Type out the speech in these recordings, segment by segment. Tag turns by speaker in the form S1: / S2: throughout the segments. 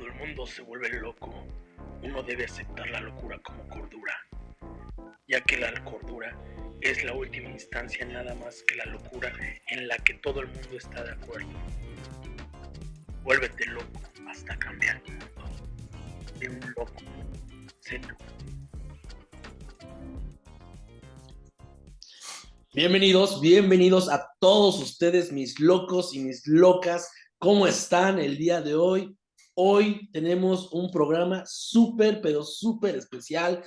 S1: El mundo se vuelve loco, uno debe aceptar la locura como cordura, ya que la cordura es la última instancia nada más que la locura en la que todo el mundo está de acuerdo. Vuélvete loco hasta cambiar el mundo. De un loco, sé
S2: Bienvenidos, bienvenidos a todos ustedes, mis locos y mis locas. ¿Cómo están el día de hoy? Hoy tenemos un programa súper, pero súper especial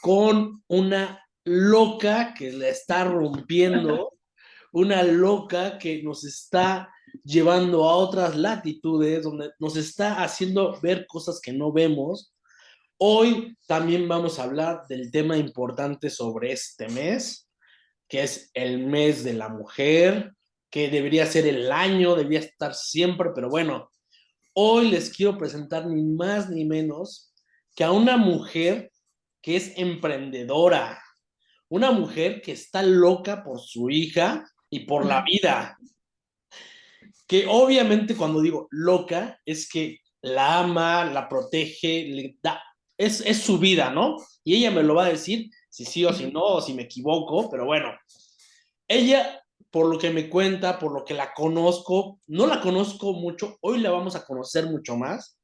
S2: con una loca que la está rompiendo, una loca que nos está llevando a otras latitudes, donde nos está haciendo ver cosas que no vemos. Hoy también vamos a hablar del tema importante sobre este mes, que es el mes de la mujer, que debería ser el año, debería estar siempre, pero bueno, hoy les quiero presentar ni más ni menos que a una mujer que es emprendedora, una mujer que está loca por su hija y por la vida. Que obviamente cuando digo loca es que la ama, la protege, le da, es, es su vida, ¿no? Y ella me lo va a decir si sí o si no, o si me equivoco, pero bueno, ella, por lo que me cuenta, por lo que la conozco, no la conozco mucho, hoy la vamos a conocer mucho más,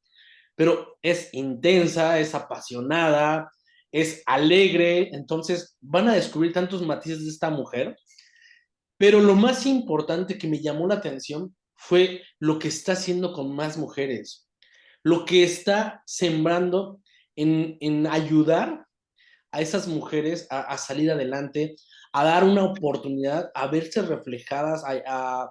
S2: pero es intensa, es apasionada, es alegre, entonces van a descubrir tantos matices de esta mujer, pero lo más importante que me llamó la atención fue lo que está haciendo con más mujeres, lo que está sembrando en, en ayudar a esas mujeres a, salir adelante, a dar una oportunidad, a verse reflejadas, a,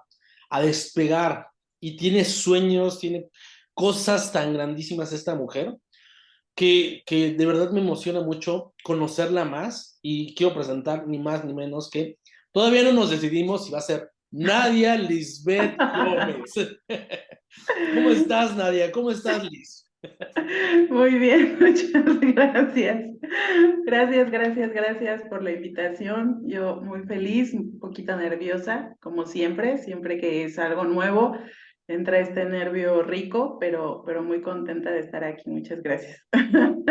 S2: a, despegar. Y tiene sueños, tiene cosas tan grandísimas esta mujer, que, que, de verdad me emociona mucho conocerla más y quiero presentar ni más ni menos que todavía no nos decidimos si va a ser Nadia Lisbeth Gómez. ¿Cómo estás, Nadia? ¿Cómo estás, Liz?
S3: Muy bien, muchas gracias. Gracias, gracias, gracias por la invitación. Yo muy feliz, un poquito nerviosa, como siempre, siempre que es algo nuevo, entra este nervio rico, pero, pero muy contenta de estar aquí. Muchas gracias.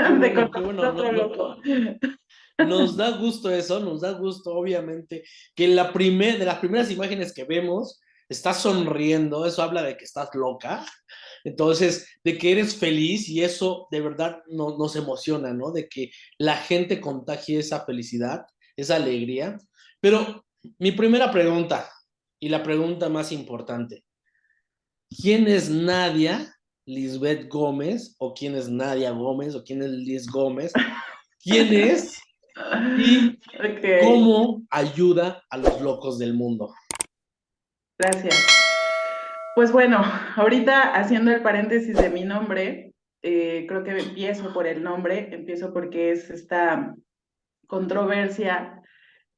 S2: nos da gusto eso, nos da gusto, obviamente, que la primer, de las primeras imágenes que vemos, estás sonriendo, eso habla de que estás loca. Entonces, de que eres feliz y eso de verdad no, nos emociona, ¿no? De que la gente contagie esa felicidad, esa alegría. Pero mi primera pregunta y la pregunta más importante, ¿quién es Nadia Lisbeth Gómez o quién es Nadia Gómez o quién es Liz Gómez? ¿Quién es? Y cómo ayuda a los locos del mundo.
S3: Gracias. Pues bueno, ahorita haciendo el paréntesis de mi nombre, eh, creo que empiezo por el nombre, empiezo porque es esta controversia.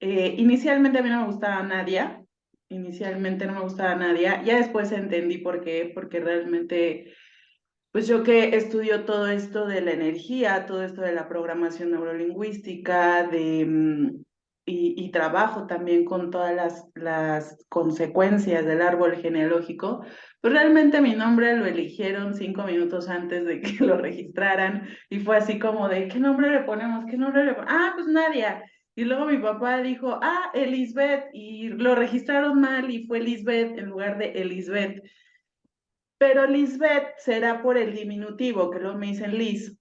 S3: Eh, inicialmente a mí no me gustaba Nadia, inicialmente no me gustaba Nadia, ya después entendí por qué, porque realmente, pues yo que estudio todo esto de la energía, todo esto de la programación neurolingüística, de mm, y, trabajo también con todas las, las consecuencias del árbol genealógico, pues realmente mi nombre lo eligieron cinco minutos antes de que lo registraran y fue así como de, ¿qué nombre le ponemos? ¿Qué nombre le ponemos? Ah, pues Nadia. Y luego mi papá dijo, ah, Elizabeth, y lo registraron mal y fue Elizabeth en lugar de Elizabeth. Pero Lisbeth será por el diminutivo, que luego me dicen Liz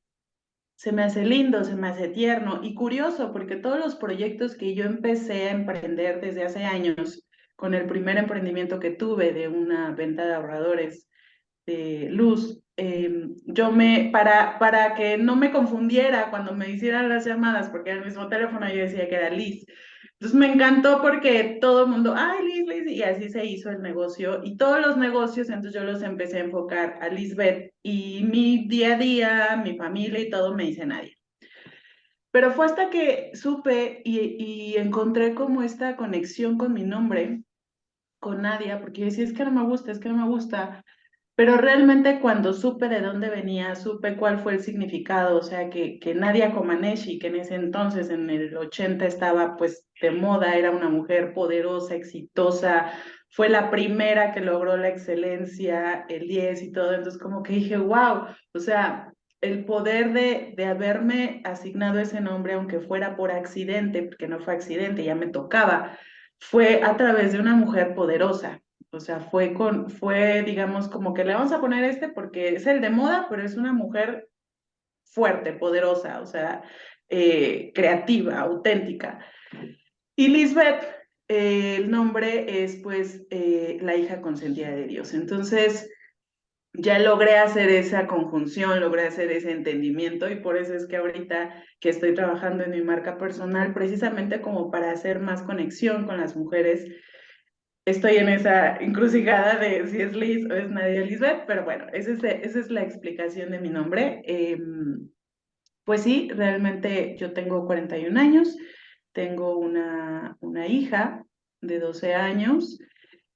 S3: se me hace lindo, se me hace tierno y curioso porque todos los proyectos que yo empecé a emprender desde hace años, con el primer emprendimiento que tuve de una venta de ahorradores de luz, em, yo me, para, para que no me confundiera cuando me hicieran las llamadas, porque en el mismo teléfono yo decía que era Liz, entonces me encantó porque todo el mundo, ay, Liz, Liz, y así se hizo el negocio. Y todos los negocios, entonces yo los empecé a enfocar a Lisbeth y mi día a día, mi familia y todo me dice nadie. Pero fue hasta que supe y, encontré como esta conexión con mi nombre, con Nadia, porque yo decía, es que no me gusta, es que no me gusta. Pero realmente cuando supe de dónde venía, supe cuál fue el significado, o sea, que, que Nadia Comaneci, que en ese entonces, en el 80, estaba pues de moda, era una mujer poderosa, exitosa, fue la primera que logró la excelencia, el 10 y todo, entonces como que dije, wow, o sea, el poder de, de haberme asignado ese nombre, aunque fuera por accidente, porque no fue accidente, ya me tocaba, fue a través de una mujer poderosa. O sea, fue con, fue, digamos, como que le vamos a poner este porque es el de moda, pero es una mujer fuerte, poderosa, o sea, eh, creativa, auténtica. Y Lisbeth, eh, el nombre es pues eh, la hija consentida de Dios. Entonces, ya logré hacer esa conjunción, logré hacer ese entendimiento y por eso es que ahorita que estoy trabajando en mi marca personal, precisamente como para hacer más conexión con las mujeres, estoy en esa encrucijada de si es Liz o es Nadia Lisbeth, pero bueno, esa es, esa es la explicación de mi nombre. Em, pues sí, realmente yo tengo 41 años, tengo una, una hija de 12 años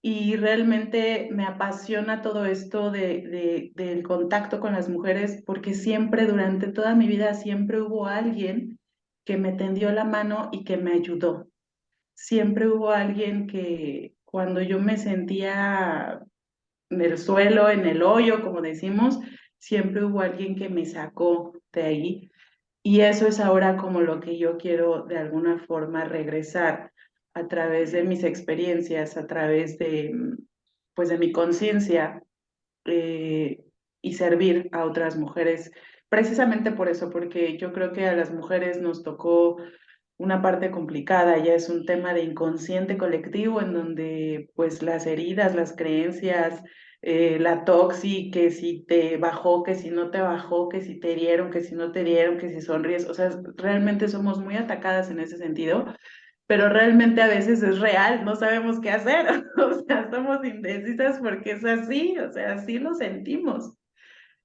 S3: y realmente me apasiona todo esto de, del contacto con las mujeres porque siempre, durante toda mi vida, siempre hubo alguien que me tendió la mano y que me ayudó. Siempre hubo alguien que cuando yo me sentía en el suelo, en el hoyo, como decimos, siempre hubo alguien que me sacó de ahí. Y eso es ahora como lo que yo quiero de alguna forma regresar a través de mis experiencias, a través de, mm, pues, de mi conciencia eh, y servir a otras mujeres. Precisamente por eso, porque yo creo que a las mujeres nos tocó una parte complicada, ya es un tema de inconsciente colectivo en donde pues las heridas, las creencias, eh, la toxi, que si te bajó, que si no te bajó, que si te dieron, que si no te dieron, que si sonríes, o sea, realmente somos muy atacadas en ese sentido pero realmente a veces es real, no sabemos qué hacer, o sea, somos indecisas porque es así, o sea, así lo sentimos.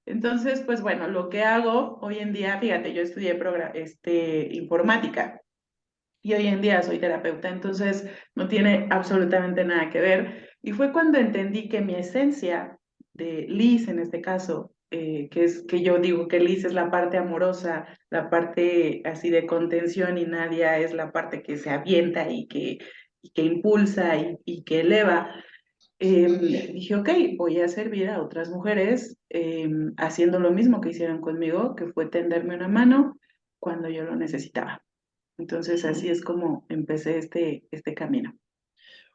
S3: Entonces, pues bueno, lo que hago hoy en día, fíjate, yo estudié este, informática y hoy en día soy terapeuta, entonces no tiene absolutamente nada que ver. Y fue cuando entendí que mi esencia de Liz, en este caso, eh, que es que yo digo que Liz es la parte amorosa, la parte así de contención y Nadia es la parte que se avienta y que, que impulsa y, que eleva. Em, dije, ok, voy a servir a otras mujeres em, haciendo lo mismo que hicieron conmigo, que fue tenderme una mano cuando yo lo necesitaba. Entonces así es como empecé este, este camino.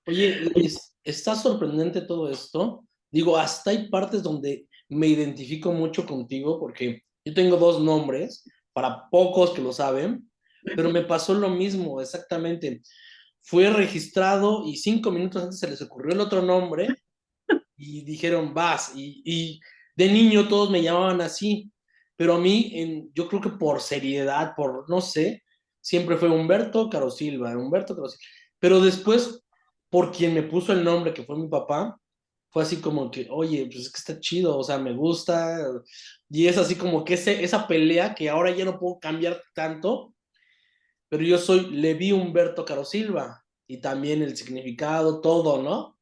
S2: Oye, Liz, está sorprendente todo esto. Digo, hasta hay partes donde me identifico mucho contigo porque yo tengo dos nombres, para pocos que lo saben, pero me pasó lo mismo, exactamente. Fue registrado y cinco minutos antes se les ocurrió el otro nombre y dijeron, vas. Y, de niño todos me llamaban así, pero a mí, en, yo creo que por seriedad, por no sé, siempre fue Humberto Caro Silva, Humberto Caro Silva. Pero después, por quien me puso el nombre, que fue mi papá, fue así como que, oye, pues es que está chido, o sea, me gusta, y es así como que ese, esa pelea que ahora ya no puedo cambiar tanto, pero yo soy Levi Humberto Caro Silva, y también el significado, todo, ¿no?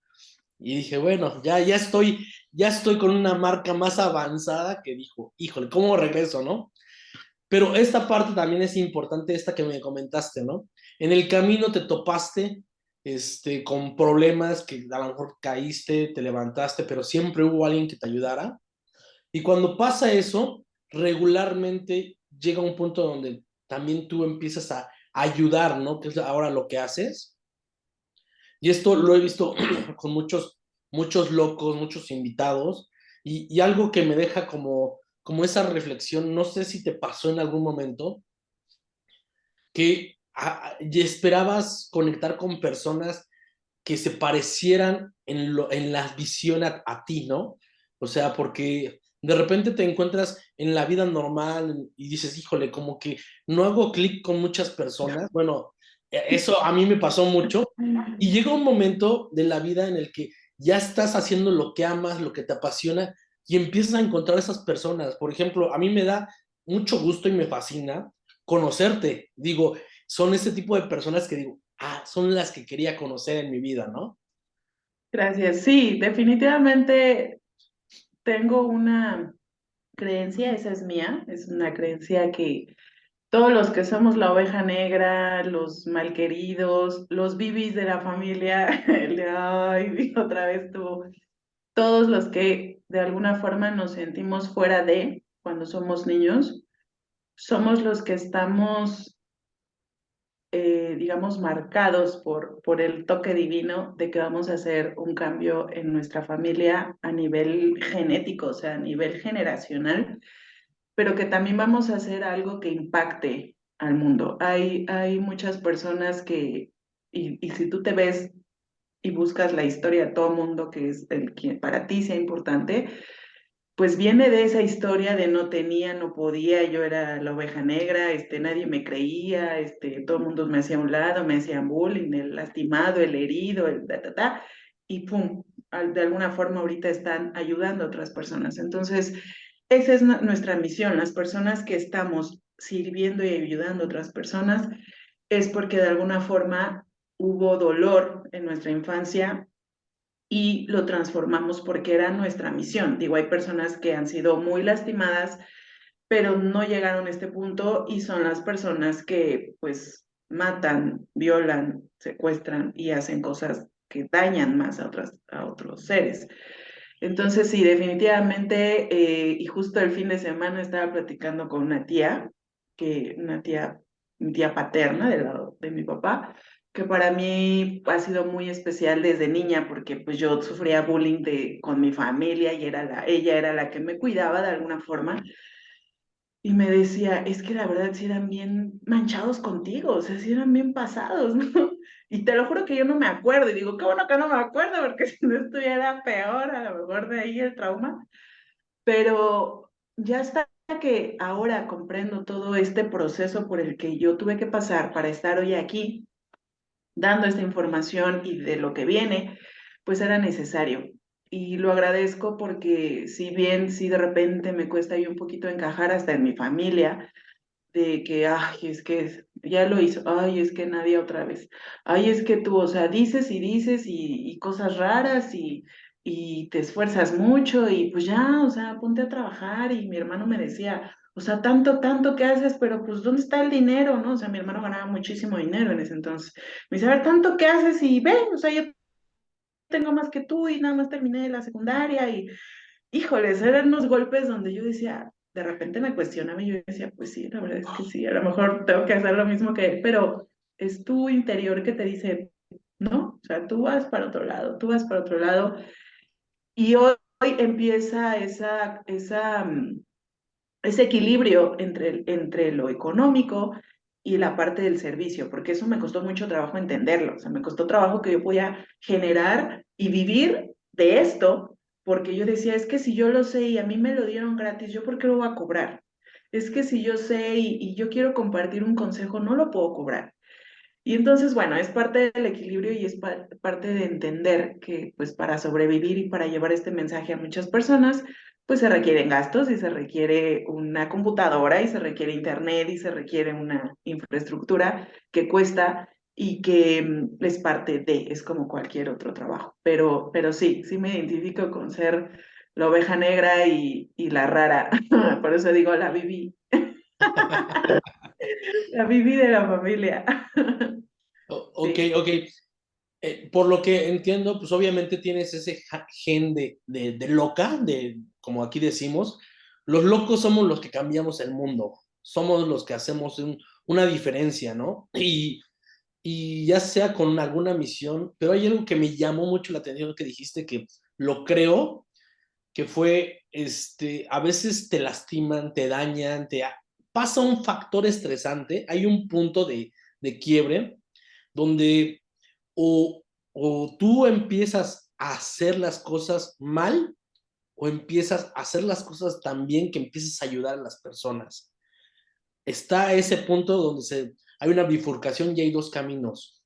S2: Y dije, bueno, ya, ya estoy, ya estoy con una marca más avanzada que dijo, híjole, ¿cómo regreso, no? Pero esta parte también es importante, esta que me comentaste, ¿no? En el camino te topaste este, con problemas que a lo mejor caíste, te levantaste, pero siempre hubo alguien que te ayudara. Y cuando pasa eso, regularmente llega un punto donde también tú empiezas a ayudar, ¿no? Que es ahora lo que haces. Y esto lo he visto con muchos, muchos locos, muchos invitados, y, y algo que me deja como, como esa reflexión, no sé si te pasó en algún momento, que y esperabas conectar con personas que se parecieran en, lo, en la visión a, ti, ¿no? O sea, porque de repente te encuentras en la vida normal y dices, híjole, como que no hago clic con muchas personas. Bueno, e, eso a mí me pasó mucho. Y llega un momento de la vida en el que ya estás haciendo lo que amas, lo que te apasiona, y empiezas a encontrar esas personas. Por ejemplo, a mí me da mucho gusto y me fascina conocerte. Digo, son ese tipo de personas que digo, ah, son las que quería conocer en mi vida, ¿no?
S3: Gracias. Sí, definitivamente tengo una creencia, esa es mía, es una creencia que, todos los que somos la oveja negra, los malqueridos, los bibis de la familia, el ay, otra vez tú, todos los que de alguna forma nos sentimos fuera de cuando somos niños, somos los que estamos, eh, digamos, marcados por, por el toque divino de que vamos a hacer un cambio en nuestra familia a nivel genético, o sea, a nivel generacional pero que también vamos a hacer algo que impacte al mundo. Hay, hay muchas personas que, y, y si tú te ves y buscas la historia de todo mundo que es el que para ti sea importante, pues viene de esa historia de no tenía, no podía, yo era la oveja negra, este, nadie me creía, este, todo mundo me hacía un lado, me hacían bullying, el lastimado, el herido, el ta, ta, ta, y pum, de alguna forma ahorita están ayudando a otras personas. Entonces, esa es nuestra misión. Las personas que estamos sirviendo y ayudando a otras personas es porque de alguna forma hubo dolor en nuestra infancia y lo transformamos porque era nuestra misión. Digo, hay personas que han sido muy lastimadas, pero no llegaron a este punto y son las personas que pues matan, violan, secuestran y hacen cosas que dañan más a, otras, a otros seres. Entonces, sí, definitivamente, eh, y justo el fin de semana estaba platicando con una tía, que una tía, mi tía paterna del lado de mi papá, que para mí ha sido muy especial desde niña, porque pues yo sufría bullying de, con mi familia y era la, ella era la que me cuidaba de alguna forma. Y me decía, es que la verdad sí eran bien manchados contigo, o sea, sí eran bien pasados, ¿no? Y te lo juro que yo no me acuerdo, y digo, qué bueno que no me acuerdo, porque si no estuviera peor, a lo mejor de ahí el trauma. Pero ya está que ahora comprendo todo este proceso por el que yo tuve que pasar para estar hoy aquí, dando esta información y de lo que viene, pues era necesario. Y lo agradezco porque si bien si de repente me cuesta ahí un poquito encajar hasta en mi familia, de que, ay, es que ya lo hizo, ay, es que nadie otra vez, ay, es que tú, o sea, dices y dices y, y cosas raras y, y te esfuerzas mucho y pues ya, o sea, ponte a trabajar y mi hermano me decía, o sea, tanto, tanto que haces, pero pues ¿dónde está el dinero? ¿No? O sea, mi hermano ganaba muchísimo dinero en ese entonces. Me dice, a ver, tanto que haces y ve, o sea, yo tengo más que tú y nada más terminé la secundaria y, híjoles, eran unos golpes donde yo decía, de repente me cuestionaba y yo decía, pues sí, la verdad es que sí, a lo mejor tengo que hacer lo mismo que él, pero es tu interior que te dice, no, o sea, tú vas para otro lado, tú vas para otro lado. Y hoy, empieza esa, esa, mm, ese equilibrio entre, entre lo económico y la parte del servicio, porque eso me costó mucho trabajo entenderlo, o sea, me costó trabajo que yo podía generar y vivir de esto, porque yo decía, es que si yo lo sé y a mí me lo dieron gratis, ¿yo por qué lo voy a cobrar? Es que si yo sé y, yo quiero compartir un consejo, no lo puedo cobrar. Y entonces, bueno, es parte del equilibrio y es parte de entender que pues para sobrevivir y para llevar este mensaje a muchas personas, pues se requieren gastos y se requiere una computadora y se requiere internet y se requiere una infraestructura que cuesta y que mm, es parte de, es como cualquier otro trabajo. Pero, pero sí, sí me identifico con ser la oveja negra y, y la rara. Por eso digo, la viví. la viví de la familia.
S2: ok, ok. Eh, por lo que entiendo, pues obviamente tienes ese gen de, de, de, loca, de, como aquí decimos, los locos somos los que cambiamos el mundo, somos los que hacemos un, una diferencia, ¿no? Y, y ya sea con alguna misión, pero hay algo que me llamó mucho la atención que dijiste que lo creo, que fue, este, a veces te lastiman, te dañan, te pasa un factor estresante, hay un punto de, de quiebre donde o, o tú empiezas a hacer las cosas mal o empiezas a hacer las cosas tan bien que empiezas a ayudar a las personas. Está ese punto donde hay una bifurcación y hay dos caminos.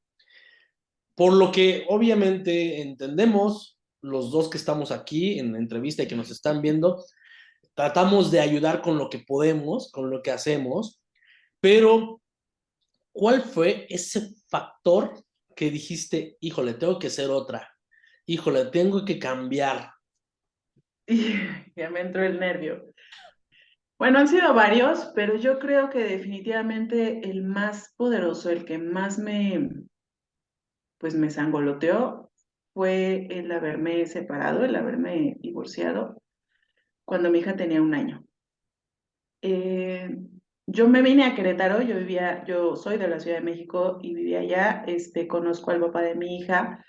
S2: Por lo que obviamente entendemos, los dos que estamos aquí en la entrevista y que nos están viendo, tratamos de ayudar con lo que podemos, con lo que hacemos, pero ¿cuál fue ese factor que dijiste, híjole, tengo que ser otra, híjole, tengo que cambiar?
S3: ya me entró el nervio. Bueno, han sido varios, pero yo creo que definitivamente el más poderoso, el que más me, pues me sangoloteó, fue el haberme separado, el haberme divorciado cuando mi hija tenía un año. Eh, yo me vine a Querétaro, yo vivía, yo soy de la Ciudad de México y vivía allá, este, conozco al papá de mi hija,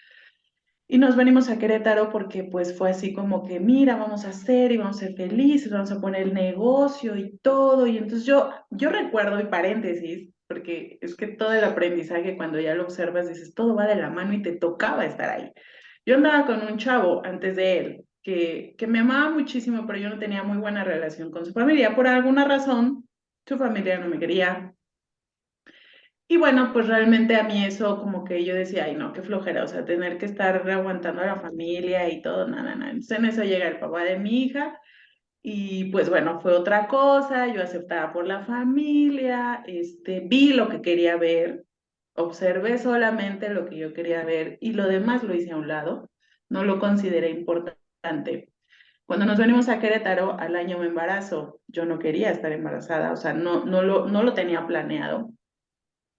S3: y nos venimos a Querétaro porque pues fue así como que, mira, vamos a hacer y vamos a ser felices, vamos a poner el negocio y todo. Y entonces yo, yo recuerdo, y paréntesis, porque es que todo el aprendizaje cuando ya lo observas dices, todo va de la mano y te tocaba estar ahí. Yo andaba con un chavo antes de él que, que me amaba muchísimo, pero yo no tenía muy buena relación con su familia. Por alguna razón, su familia no me quería, y bueno, pues realmente a mí eso como que yo decía, ay no, qué flojera, o sea, tener que estar aguantando a la familia y todo, nada, nada. Entonces en eso llega el papá de mi hija y pues bueno, fue otra cosa, yo aceptaba por la familia, este, vi lo que quería ver, observé solamente lo que yo quería ver y lo demás lo hice a un lado, no lo consideré importante. Cuando nos venimos a Querétaro, al año me embarazo, yo no quería estar embarazada, o sea, no, no, lo, no lo tenía planeado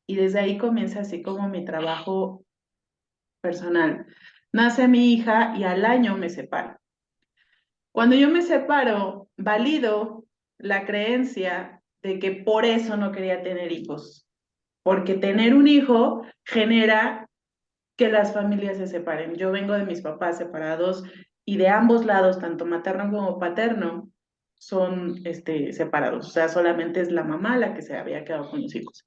S3: y desde ahí comienza así como mi trabajo personal. Nace mi hija y al año me separo. Cuando yo me separo, valido la creencia de que por eso no quería tener hijos, porque tener un hijo genera que las familias se separen. Yo vengo de mis papás separados y de ambos lados, tanto materno como paterno, son este, separados. O sea, solamente es la mamá la que se había quedado con los hijos.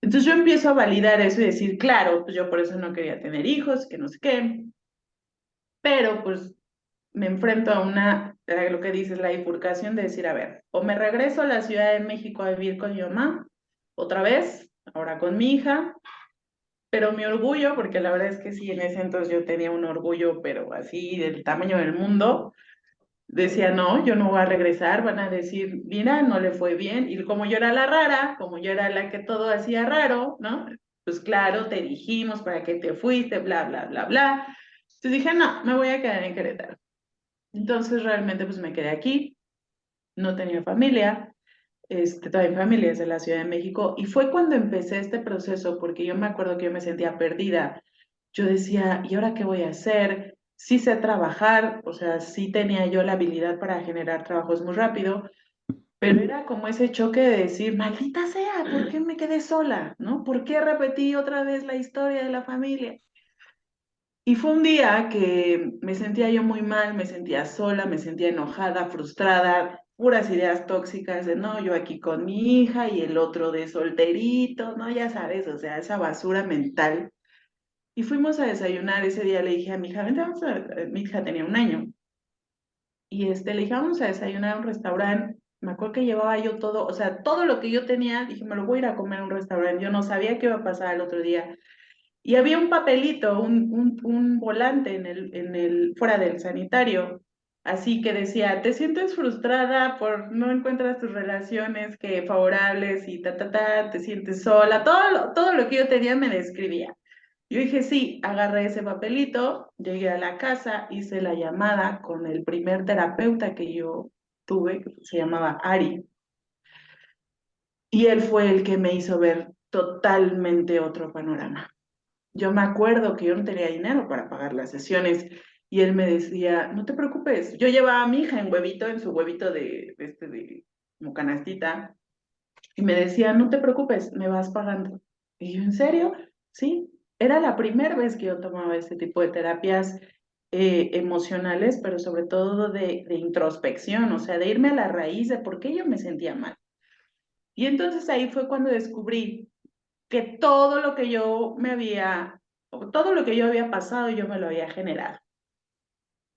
S3: Entonces yo empiezo a validar eso y decir, claro, pues yo por eso no quería tener hijos, que no sé qué, pero pues me enfrento a una, a lo que dices, la bifurcación de decir, a ver, o me regreso a la Ciudad de México a vivir con mi mamá, otra vez, ahora con mi hija, pero mi orgullo, porque la verdad es que sí, en ese entonces yo tenía un orgullo, pero así del tamaño del mundo, decía, no, yo no voy a regresar, van a decir, mira, no le fue bien. Y como yo era la rara, como yo era la que todo hacía raro, ¿no? Pues claro, te dijimos para qué te fuiste, bla, bla, bla, bla. Entonces dije, no, me voy a quedar en Querétaro. Entonces realmente pues me quedé aquí, no tenía familia, este, toda mi familia es de la Ciudad de México, y fue cuando empecé este proceso, porque yo me acuerdo que yo me sentía perdida. Yo decía, ¿y ahora qué voy a hacer? Sí sé trabajar, o sea, sí tenía yo la habilidad para generar trabajos muy rápido, pero era como ese choque de decir, maldita sea, ¿por qué me quedé sola? ¿No? ¿Por qué repetí otra vez la historia de la familia? Y fue un día que me sentía yo muy mal, me sentía sola, me sentía enojada, frustrada, puras ideas tóxicas de no, yo aquí con mi hija y el otro de solterito, ¿no? Ya sabes, o sea, esa basura mental y fuimos a desayunar, ese día le dije a mi hija, vente, vamos a, mi hija tenía un año. Y este, le dije, vamos a desayunar a un restaurante. Me acuerdo que llevaba yo todo, o sea, todo lo que yo tenía, dije, me lo voy a ir a comer a un restaurante. Yo no sabía qué iba a pasar el otro día. Y había un papelito, un, un, un volante en el, en el, fuera del sanitario, así que decía, te sientes frustrada por no encuentras tus relaciones que favorables y ta, ta, ta, te sientes sola, todo, todo lo que yo tenía me describía. Yo dije, sí, agarré ese papelito, llegué a la casa, hice la llamada con el primer terapeuta que yo tuve, que se llamaba Ari. Y él fue el que me hizo ver totalmente otro panorama. Yo me acuerdo que yo no tenía dinero para pagar las sesiones y él me decía, no te preocupes, yo llevaba a mi hija en huevito, en su huevito de, de este, de como canastita, y me decía, no te preocupes, me vas pagando. Y yo, ¿en serio? Sí, era la primera vez que yo tomaba este tipo de terapias eh, emocionales, pero sobre todo de, de, introspección, o sea, de irme a la raíz de por qué yo me sentía mal. Y entonces ahí fue cuando descubrí que todo lo que yo me había, todo lo que yo había pasado, yo me lo había generado.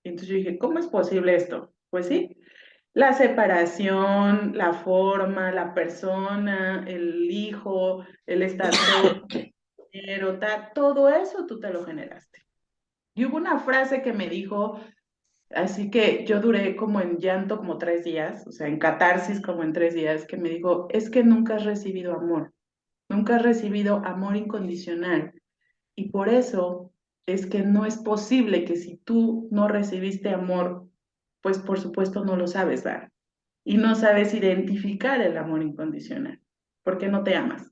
S3: Y entonces yo dije, ¿cómo es posible esto? Pues sí, la separación, la forma, la persona, el hijo, el estado todo eso tú te lo generaste. Y hubo una frase que me dijo, así que yo duré como en llanto como tres días, o sea, en catarsis como en tres días, que me dijo, es que nunca has recibido amor, nunca has recibido amor incondicional. Y por eso es que no es posible que si tú no recibiste amor, pues por supuesto no lo sabes dar. y no sabes identificar el amor incondicional, porque no te amas.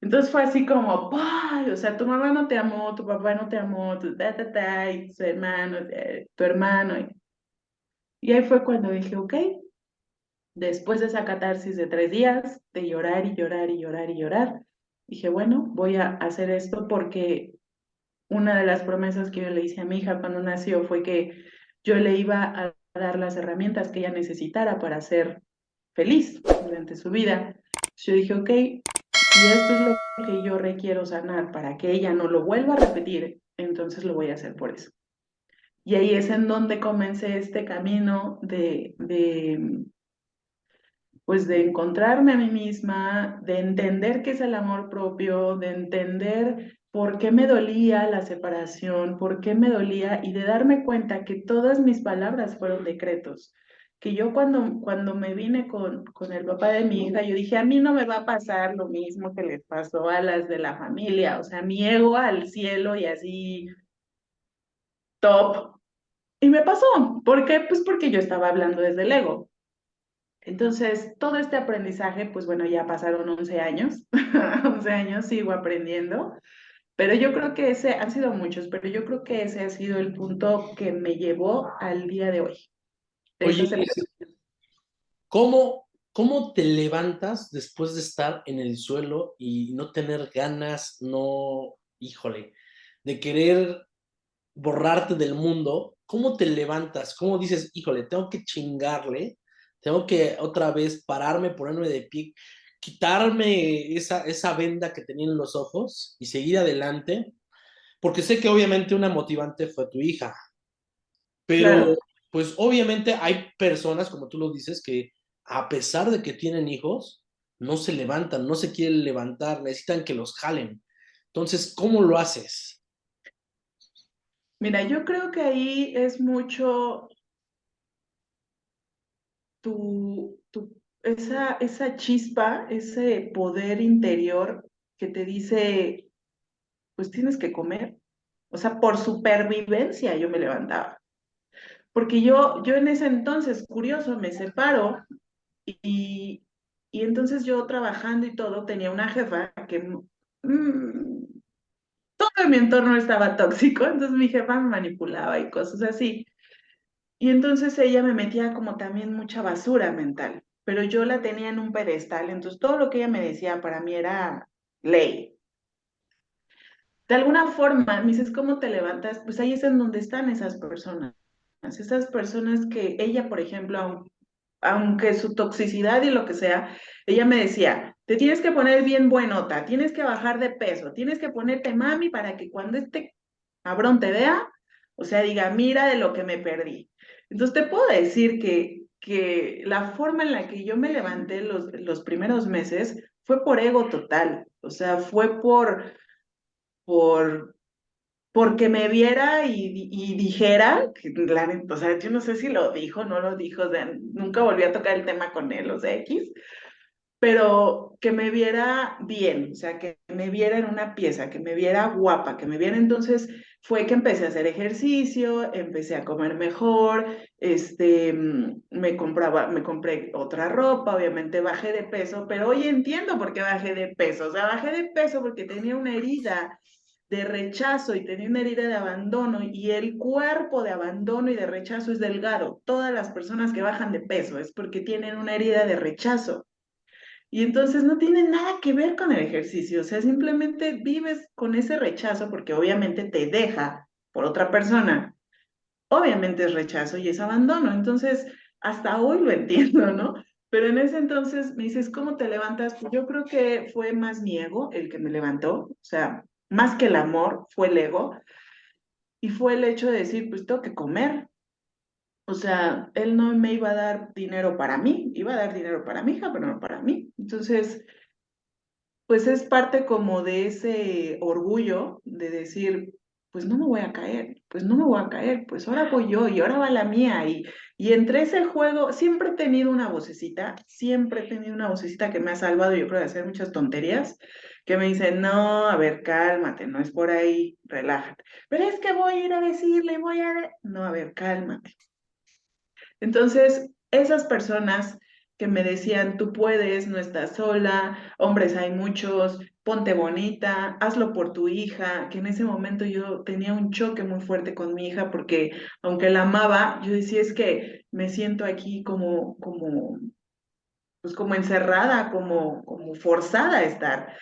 S3: Entonces fue así como, ¡ay! O sea, tu mamá no te amó, tu papá no te amó, tu ta, y tu hermano, eh, tu hermano. Y ahí fue cuando dije, ok, después de esa catarsis de tres días, de llorar y llorar y llorar y llorar, dije, bueno, voy a hacer esto porque una de las promesas que yo le hice a mi hija cuando nació fue que yo le iba a dar las herramientas que ella necesitara para ser feliz durante su vida. Yo dije, ok, si esto es lo que yo requiero sanar para que ella no lo vuelva a repetir, entonces lo voy a hacer por eso. Y ahí es en donde comencé este camino de, de, pues de encontrarme a mí misma, de entender qué es el amor propio, de entender por qué me dolía la separación, por qué me dolía y de darme cuenta que todas mis palabras fueron decretos. Que yo cuando, cuando me vine con, con el papá de mi hija, yo dije, a mí no me va a pasar lo mismo que les pasó a las de la familia, o sea, mi ego al cielo y así top. Y me pasó, ¿por qué? Pues porque yo estaba hablando desde el ego. Entonces, todo este aprendizaje, pues bueno, ya pasaron 11 años, 11 años sigo aprendiendo, pero yo creo que ese, han sido muchos, pero yo creo que ese ha sido el punto que me llevó al día de hoy.
S2: Oye, ¿cómo, ¿cómo te levantas después de estar en el suelo y no tener ganas, no, híjole, de querer borrarte del mundo? ¿Cómo te levantas? ¿Cómo dices, híjole, tengo que chingarle tengo que otra vez pararme, ponerme de pie, quitarme esa, esa venda que tenía en los ojos y seguir adelante, porque sé que obviamente una motivante fue tu hija, pero pues obviamente hay personas, como tú lo dices, que a pesar de que tienen hijos, no se levantan, no se quieren levantar, necesitan que los jalen. Entonces, ¿cómo lo haces?
S3: Mira, yo creo que ahí es mucho tu, esa, esa chispa, ese poder interior que te dice, pues tienes que comer. O sea, por supervivencia yo me levantaba. Porque yo, yo en ese entonces, curioso, me separo y, y entonces yo trabajando y todo, tenía una jefa que mm, todo mi entorno estaba tóxico, entonces mi jefa me manipulaba y cosas así. Y entonces ella me metía como también mucha basura mental, pero yo la tenía en un pedestal, entonces todo lo que ella me decía para mí era ley. De alguna forma, me dices, ¿cómo te levantas? Pues ahí es en donde están esas personas. Esas personas que ella, por ejemplo, aunque su toxicidad y lo que sea, ella me decía, te tienes que poner bien buenota, tienes que bajar de peso, tienes que ponerte mami para que cuando este cabrón te vea, o sea, diga, mira de lo que me perdí. Entonces te puedo decir que, que la forma en la que yo me levanté los, los primeros meses fue por ego total, o sea, fue por, por, porque me viera y, y dijera, o sea, yo no sé si lo dijo, no lo dijo, o sea, nunca volví a tocar el tema con él, o sea, X, pero que me viera bien, o sea, que me viera en una pieza, que me viera guapa, que me viera entonces fue que empecé a hacer ejercicio, empecé a comer mejor, este, mm, me compraba, me compré otra ropa, obviamente bajé de peso, pero hoy entiendo por qué bajé de peso, o sea, bajé de peso porque tenía una herida de rechazo y tenía una herida de abandono y el cuerpo de abandono y de rechazo es delgado. Todas las personas que bajan de peso es porque tienen una herida de rechazo. Y entonces no tiene nada que ver con el ejercicio, o sea, simplemente vives con ese rechazo porque obviamente te deja por otra persona. Obviamente es rechazo y es abandono, entonces hasta hoy lo entiendo, ¿no? Pero en ese entonces me dices, ¿cómo te levantas? Pues yo creo que fue más mi ego el que me levantó, o sea, más que el amor, fue el ego. Y fue el hecho de decir, pues tengo que comer, o sea, él no me iba a dar dinero para mí, iba a dar dinero para mi hija, pero no para mí. Entonces, pues es parte como de ese orgullo de decir, pues no me voy a caer, pues no me voy a caer, pues ahora voy yo y ahora va la mía. Y, y entre ese juego, siempre he tenido una vocecita, siempre he tenido una vocecita que me ha salvado, yo creo, de hacer muchas tonterías, que me dice, no, a ver, cálmate, no es por ahí, relájate. Pero es que voy a ir a decirle, voy a... No, a ver, cálmate. Entonces, esas personas que me decían, tú puedes, no estás sola, hombres hay muchos, ponte bonita, hazlo por tu hija, que en ese momento yo tenía un choque muy fuerte con mi hija porque aunque la amaba, yo decía es que me siento aquí como, como, pues como encerrada, como, como forzada a estar.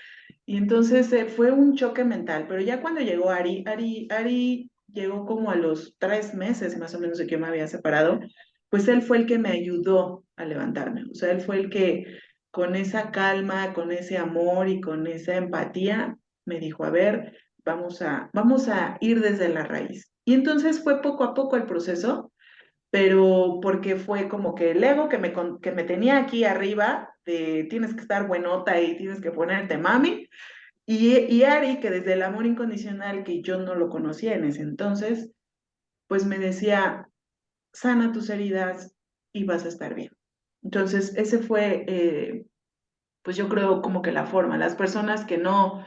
S3: Y entonces eh, fue un choque mental, pero ya cuando llegó Ari, Ari, Ari llegó como a los tres meses más o menos de que me había separado, pues él fue el que me ayudó a levantarme, o sea, él fue el que con esa calma, con ese amor y con esa empatía me dijo, a ver, vamos a, vamos a ir desde la raíz. Y entonces fue poco a poco el proceso, pero porque fue como que el ego que me, que me tenía aquí arriba, de tienes que estar buenota y tienes que ponerte mami, y, y Ari, que desde el amor incondicional, que yo no lo conocía en ese entonces, pues me decía, sana tus heridas y vas a estar bien. Entonces, ese fue, eh, pues yo creo como que la forma. Las personas que no,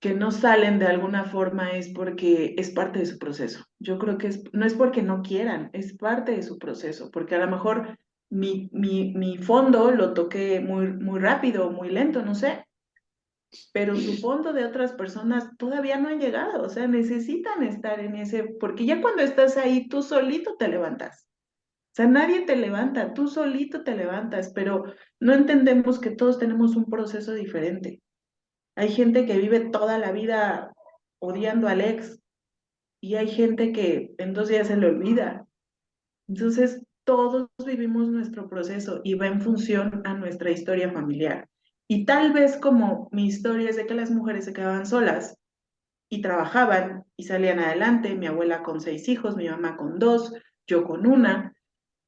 S3: que no salen de alguna forma es porque es parte de su proceso. Yo creo que es, no es porque no quieran, es parte de su proceso, porque a lo mejor mi, mi, mi fondo lo toqué muy, muy rápido, muy lento, no sé, pero su fondo de otras personas todavía no han llegado, o sea, necesitan estar en ese, porque ya cuando estás ahí, tú solito te levantas. O sea, nadie te levanta, tú solito te levantas, pero no entendemos que todos tenemos un proceso diferente. Hay gente que vive toda la vida odiando al ex y hay gente que en dos días se le olvida. Entonces, todos vivimos nuestro proceso y va en función a nuestra historia familiar. Y tal vez como mi historia es de que las mujeres se quedaban solas y trabajaban y salían adelante, mi abuela con seis hijos, mi mamá con dos, yo con una.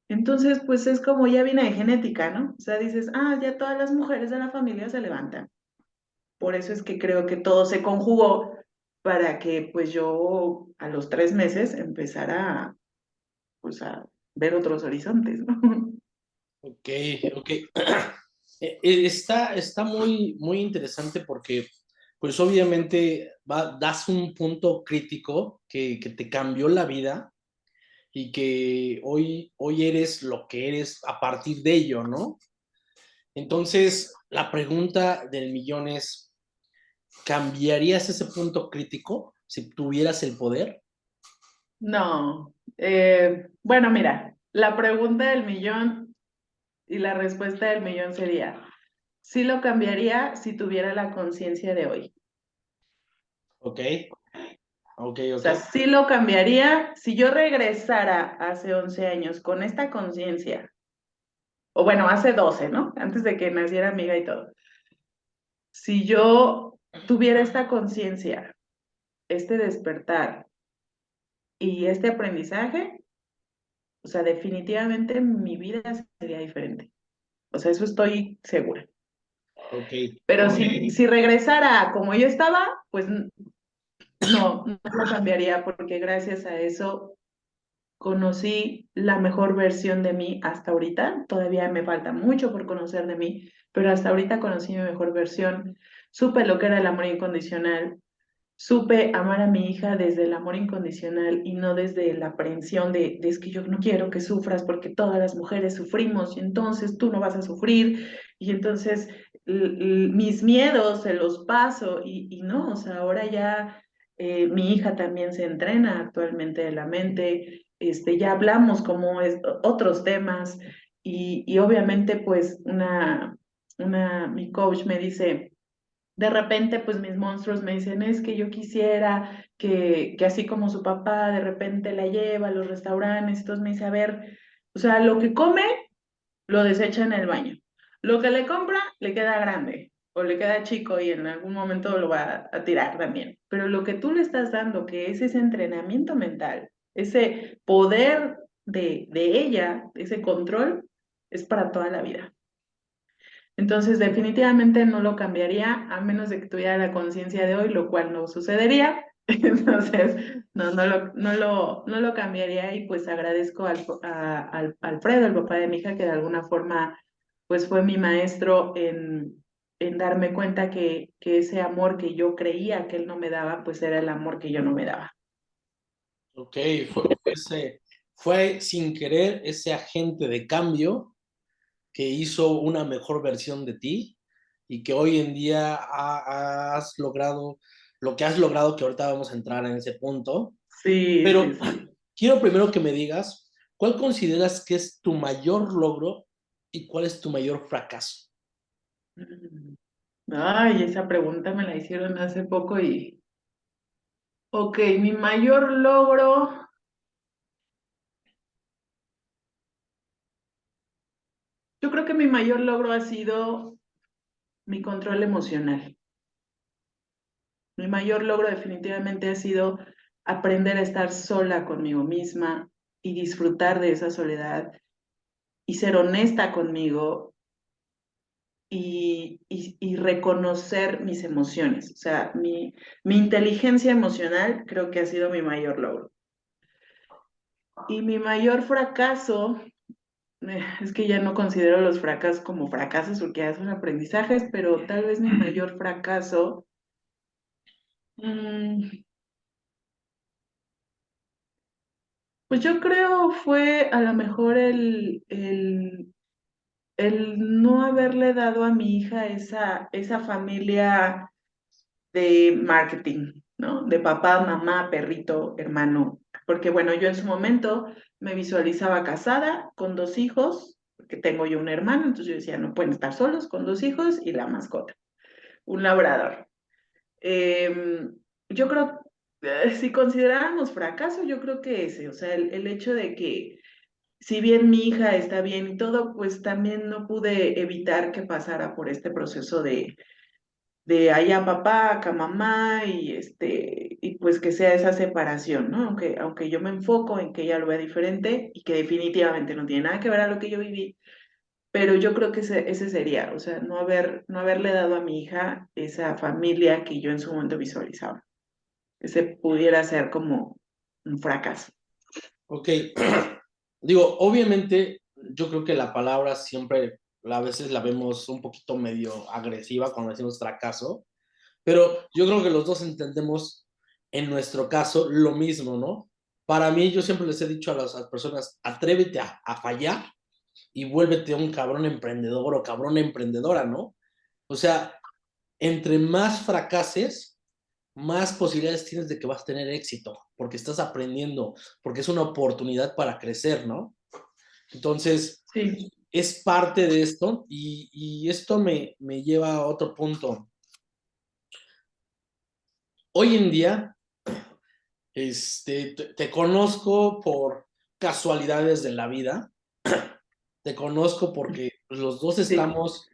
S3: Entonces, pues es como ya viene de genética, ¿no? O sea, dices, ah, ya todas las mujeres de la familia se levantan. Por eso es que creo que todo se conjugó para que pues yo a los tres meses empezara pues a ver otros horizontes, ¿no?
S2: Ok, ok. Eh, eh, está, está muy, muy interesante porque, pues obviamente, das un punto crítico que, que, te cambió la vida y que hoy, hoy eres lo que eres a partir de ello, ¿no? Entonces, la pregunta del millón es, ¿cambiarías ese punto crítico si tuvieras el poder?
S3: No. Eh, bueno, mira, la pregunta del millón y la respuesta del millón sería, sí lo cambiaría si tuviera la conciencia de hoy.
S2: Ok. Ok, ok.
S3: O sea, sí lo cambiaría si yo regresara hace 11 años con esta conciencia, o bueno, hace 12, ¿no? Antes de que naciera amiga y todo. Si yo tuviera esta conciencia, este despertar y este aprendizaje, o sea, definitivamente mi vida sería diferente. O sea, eso estoy segura.
S2: Ok.
S3: Pero Si, si regresara como yo estaba, pues no, no lo cambiaría porque gracias a eso conocí la mejor versión de mí hasta ahorita. Todavía me falta mucho por conocer de mí, pero hasta ahorita conocí mi mejor versión. Supe lo que era el amor incondicional, supe amar a mi hija desde el amor incondicional y no desde la aprehensión de, que yo no quiero que sufras porque todas las mujeres sufrimos y entonces tú no vas a sufrir y entonces mis miedos se los paso y, no, o sea, ahora ya eh, mi hija también se entrena actualmente de la mente, este, ya hablamos como otros temas y, obviamente pues una, mi coach me dice, de repente, pues mis monstruos me dicen, es que yo quisiera que, que así como su papá de repente la lleva a los restaurantes, entonces me dice, a ver, o sea, lo que come, lo desecha en el baño. Lo que le compra, le queda grande o le queda chico y en algún momento lo va a tirar también. Pero lo que tú le estás dando, que es ese entrenamiento mental, ese poder de, de ella, ese control, es para toda la vida. Entonces, definitivamente no lo cambiaría a menos de que tuviera la conciencia de hoy, lo cual no sucedería. Entonces, no, no, lo, no, lo, no lo cambiaría y pues agradezco al, a, Alfredo, el papá de mi hija, que de alguna forma pues fue mi maestro en, en darme cuenta que, que ese amor que yo creía que él no me daba, pues era el amor que yo no me daba.
S2: Ok, fue, ese, fue sin querer ese agente de cambio que hizo una mejor versión de ti y que hoy en día has logrado lo que has logrado, que ahorita vamos a entrar en ese punto.
S3: Sí.
S2: Pero quiero primero que me digas, ¿cuál consideras que es tu mayor logro y cuál es tu mayor fracaso?
S3: Mm. Ay, esa pregunta me la hicieron hace poco y... Ok, mi mayor logro... Yo creo mi mayor logro ha sido mi control emocional. Mi mayor logro definitivamente ha sido aprender a estar sola conmigo misma y disfrutar de esa soledad y ser honesta conmigo y, reconocer mis emociones. O sea, mi, inteligencia emocional creo que ha sido mi mayor logro. Y mi mayor fracaso, es que ya no considero los fracasos como fracasos porque ya son aprendizajes, pero tal vez mi mayor fracaso... Mmm, Pues yo creo fue a lo mejor el, el, el no haberle dado a mi hija esa, esa familia de marketing, ¿no? De papá, mamá, perrito, hermano. Porque bueno, yo en su momento me visualizaba casada con dos hijos, porque tengo yo un hermano, entonces yo decía, no pueden estar solos con dos hijos y la mascota, un labrador. Em, yo creo eh, si consideráramos fracaso, yo creo que ese, o sea, el, hecho de que si bien mi hija está bien y todo, pues también no pude evitar que pasara por este proceso de, de allá papá, acá mamá, y este, y pues que sea esa separación, ¿no? Aunque, aunque yo me enfoco en que ella lo vea diferente y que definitivamente no tiene nada que ver a lo que yo viví, pero yo creo que ese, ese sería, o sea, no, haber, no haberle dado a mi hija esa familia que yo en su momento visualizaba ese pudiera ser como un fracaso.
S2: Ok, digo, obviamente yo creo que la palabra siempre a veces la vemos un poquito medio agresiva cuando decimos fracaso, pero yo creo que los dos entendemos en nuestro caso lo mismo, ¿no? Para mí, yo siempre les he dicho a las, personas, atrévete a, a, fallar y vuélvete un cabrón emprendedor o cabrón emprendedora, ¿no? O sea, entre más fracases, más posibilidades tienes de que vas a tener éxito, porque estás aprendiendo, porque es una oportunidad para crecer, ¿no? Entonces, es parte de esto y, esto me, me, lleva a otro punto. Hoy en día, este, te, conozco por casualidades de la vida, te conozco porque los dos estamos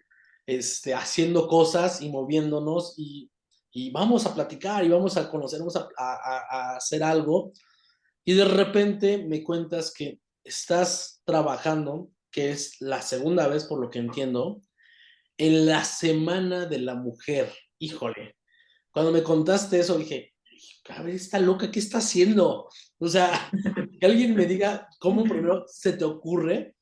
S2: este, haciendo cosas y moviéndonos y y vamos a platicar y vamos a conocer, vamos a, hacer algo. Y de repente me cuentas que estás trabajando, que es la segunda vez por lo que entiendo, en la Semana de la Mujer. Híjole, cuando me contaste eso dije, a esta loca, ¿qué está haciendo? O sea, que alguien me diga cómo primero se te ocurre,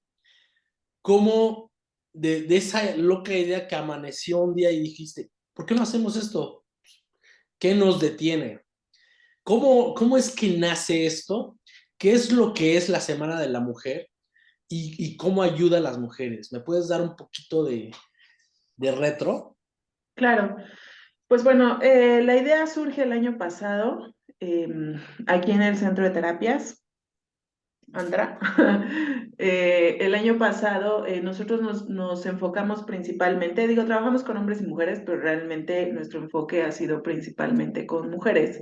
S2: cómo de, de, esa loca idea que amaneció un día y dijiste, ¿por qué no hacemos esto? ¿Qué nos detiene? ¿Cómo, ¿Cómo es que nace esto? ¿Qué es lo que es la Semana de la Mujer? ¿Y, cómo ayuda a las mujeres? ¿Me puedes dar un poquito de, de retro?
S3: Claro. Pues bueno, eh, la idea surge el año pasado em, aquí en el Centro de Terapias. Andra. Eh, el año pasado eh, nosotros nos, nos, enfocamos principalmente, digo, trabajamos con hombres y mujeres, pero realmente nuestro enfoque ha sido principalmente con mujeres.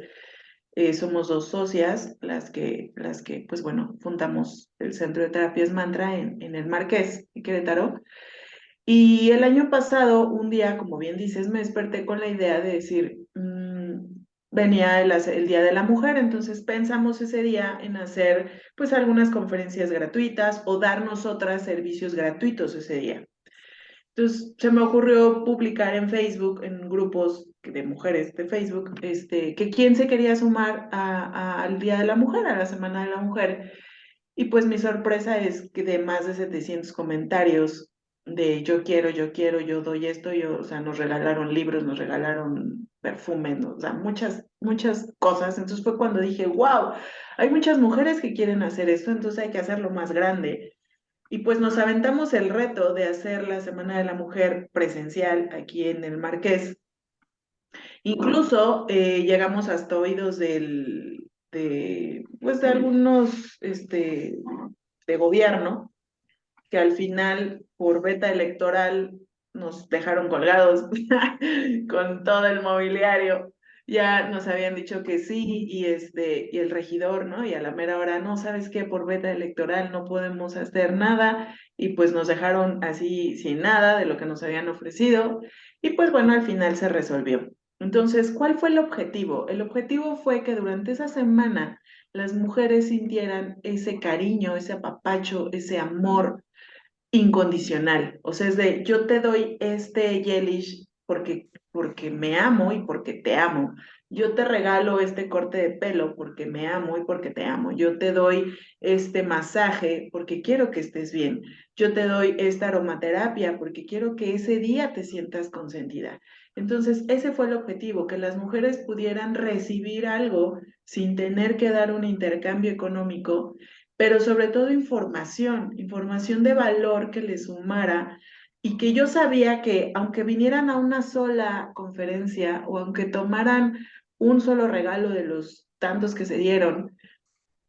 S3: Eh, somos dos socias las que, las que, pues bueno, fundamos el Centro de Terapias Mantra en, en el Marqués, en Querétaro. Y el año pasado, un día, como bien dices, me desperté con la idea de decir, venía el, el, Día de la Mujer, entonces pensamos ese día en hacer pues algunas conferencias gratuitas o dar nosotras servicios gratuitos ese día. Entonces se me ocurrió publicar en Facebook, en grupos de mujeres de Facebook, este, que quién se quería sumar al Día de la Mujer, a la Semana de la Mujer. Y pues mi sorpresa es que de más de 700 comentarios de yo quiero, yo quiero, yo doy esto, yo, o sea, nos regalaron libros, nos regalaron perfumes, o sea, muchas, muchas cosas. Entonces fue cuando dije, wow, hay muchas mujeres que quieren hacer esto, entonces hay que hacerlo más grande. Y pues nos aventamos el reto de hacer la Semana de la Mujer presencial aquí en el Marqués. Incluso eh, llegamos hasta oídos de, pues de algunos este, de gobierno que al final por beta electoral nos dejaron colgados con todo el mobiliario. Ya nos habían dicho que sí, y este, y el regidor, ¿no? Y a la mera hora, no, ¿sabes qué? Por beta electoral no podemos hacer nada, y pues nos dejaron así sin nada de lo que nos habían ofrecido, y pues bueno, al final se resolvió. Entonces, ¿cuál fue el objetivo? El objetivo fue que durante esa semana las mujeres sintieran ese cariño, ese apapacho, ese amor incondicional. O sea, es de yo te doy este Yelish porque, porque me amo y porque te amo. Yo te regalo este corte de pelo porque me amo y porque te amo. Yo te doy este masaje porque quiero que estés bien. Yo te doy esta aromaterapia porque quiero que ese día te sientas consentida. Entonces, ese fue el objetivo, que las mujeres pudieran recibir algo sin tener que dar un intercambio económico pero sobre todo información, información de valor que les sumara y que yo sabía que aunque vinieran a una sola conferencia o aunque tomaran un solo regalo de los tantos que se dieron,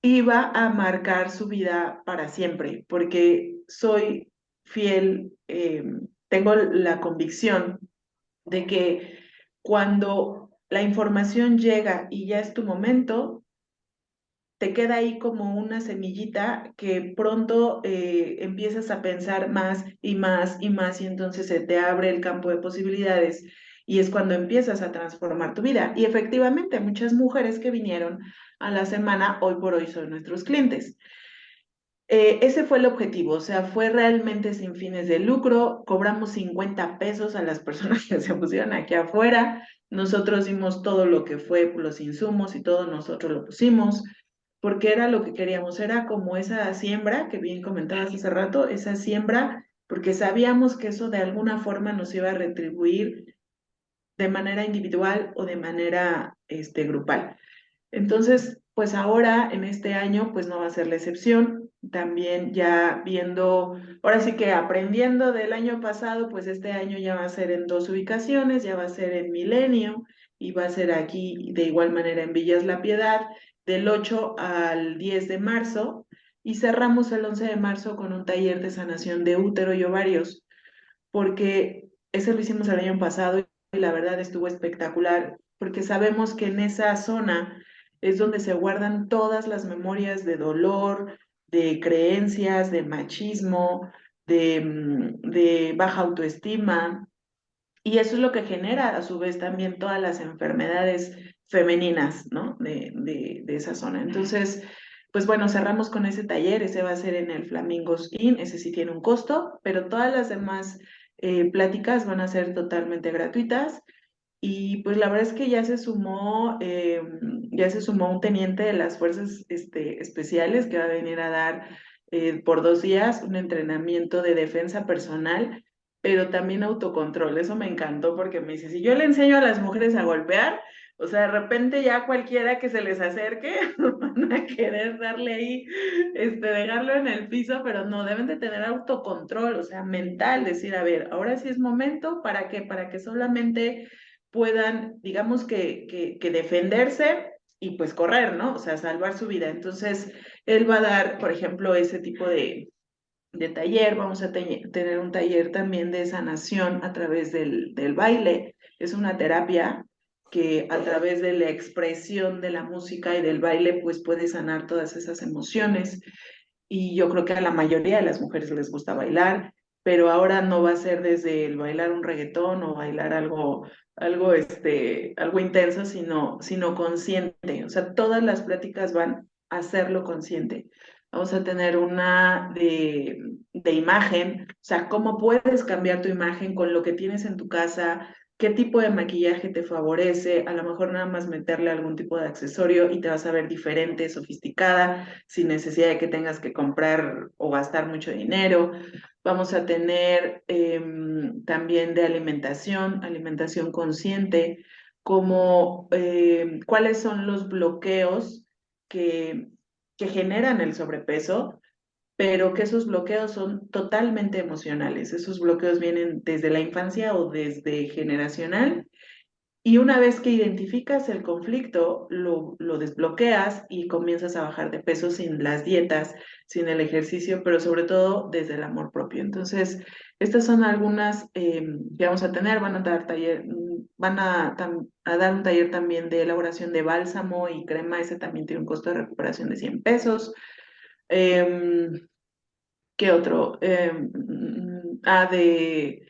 S3: iba a marcar su vida para siempre, porque soy fiel, em, tengo la convicción de que cuando la información llega y ya es tu momento, te queda ahí como una semillita que pronto eh, empiezas a pensar más y más y más y entonces se te abre el campo de posibilidades y es cuando empiezas a transformar tu vida. Y efectivamente, muchas mujeres que vinieron a la semana, hoy por hoy son nuestros clientes. Eh, ese fue el objetivo, o sea, fue realmente sin fines de lucro. Cobramos 50 pesos a las personas que se pusieron aquí afuera. Nosotros dimos todo lo que fue los insumos y todo nosotros lo pusimos porque era lo que queríamos, era como esa siembra que bien comentabas hace rato, esa siembra, porque sabíamos que eso de alguna forma nos iba a retribuir de manera individual o de manera este, grupal. Entonces, pues ahora en este año, pues no va a ser la excepción. También ya viendo, ahora sí que aprendiendo del año pasado, pues este año ya va a ser en dos ubicaciones, ya va a ser en Milenio y va a ser aquí de igual manera en Villas La Piedad del 8 al 10 de marzo y cerramos el 11 de marzo con un taller de sanación de útero y ovarios, porque ese lo hicimos el año pasado y la verdad estuvo espectacular, porque sabemos que en esa zona es donde se guardan todas las memorias de dolor, de creencias, de machismo, de, mm, de baja autoestima, y eso es lo que genera a su vez también todas las enfermedades femeninas, ¿no? De, de, esa zona. Entonces, pues bueno, cerramos con ese taller, ese va a ser en el Flamingos Inn, ese sí tiene un costo, pero todas las demás eh, pláticas van a ser totalmente gratuitas. Y pues la verdad es que ya se sumó, eh, ya se sumó un teniente de las fuerzas este, especiales que va a venir a dar eh, por dos días un entrenamiento de defensa personal, pero también autocontrol. Eso me encantó porque me dice, si yo le enseño a las mujeres a golpear, o sea, de repente ya cualquiera que se les acerque van a querer darle ahí, este, dejarlo en el piso, pero no, deben de tener autocontrol, o sea, mental, decir, a ver, ahora sí es momento, ¿para qué? Para que solamente puedan, digamos que, que, que defenderse y pues correr, ¿no? O sea, salvar su vida. Entonces, él va a dar, por ejemplo, ese tipo de, de taller, vamos a tener un taller también de sanación a través del, del baile. Es una terapia que a través de la expresión de la música y del baile, pues puede sanar todas esas emociones. Y yo creo que a la mayoría de las mujeres les gusta bailar, pero ahora no va a ser desde el bailar un reggaetón o bailar algo, algo, este, algo intenso, sino, sino consciente. O sea, todas las pláticas van a hacerlo consciente. Vamos a tener una de, de imagen, o sea, cómo puedes cambiar tu imagen con lo que tienes en tu casa, qué tipo de maquillaje te favorece, a lo mejor nada más meterle algún tipo de accesorio y te vas a ver diferente, sofisticada, sin necesidad de que tengas que comprar o gastar mucho dinero. Vamos a tener em, también de alimentación, alimentación consciente. como eh, cuáles son los bloqueos que, que generan el sobrepeso, pero que esos bloqueos son totalmente emocionales. Esos bloqueos vienen desde la infancia o desde generacional y una vez que identificas el conflicto, lo, lo, desbloqueas y comienzas a bajar de peso sin las dietas, sin el ejercicio, pero sobre todo desde el amor propio. Entonces, estas son algunas eh, que vamos a tener. Van a dar taller, van a, a, dar un taller también de elaboración de bálsamo y crema. Ese también tiene un costo de recuperación de 100 pesos. Eh, ¿Qué otro? Eh, ah, de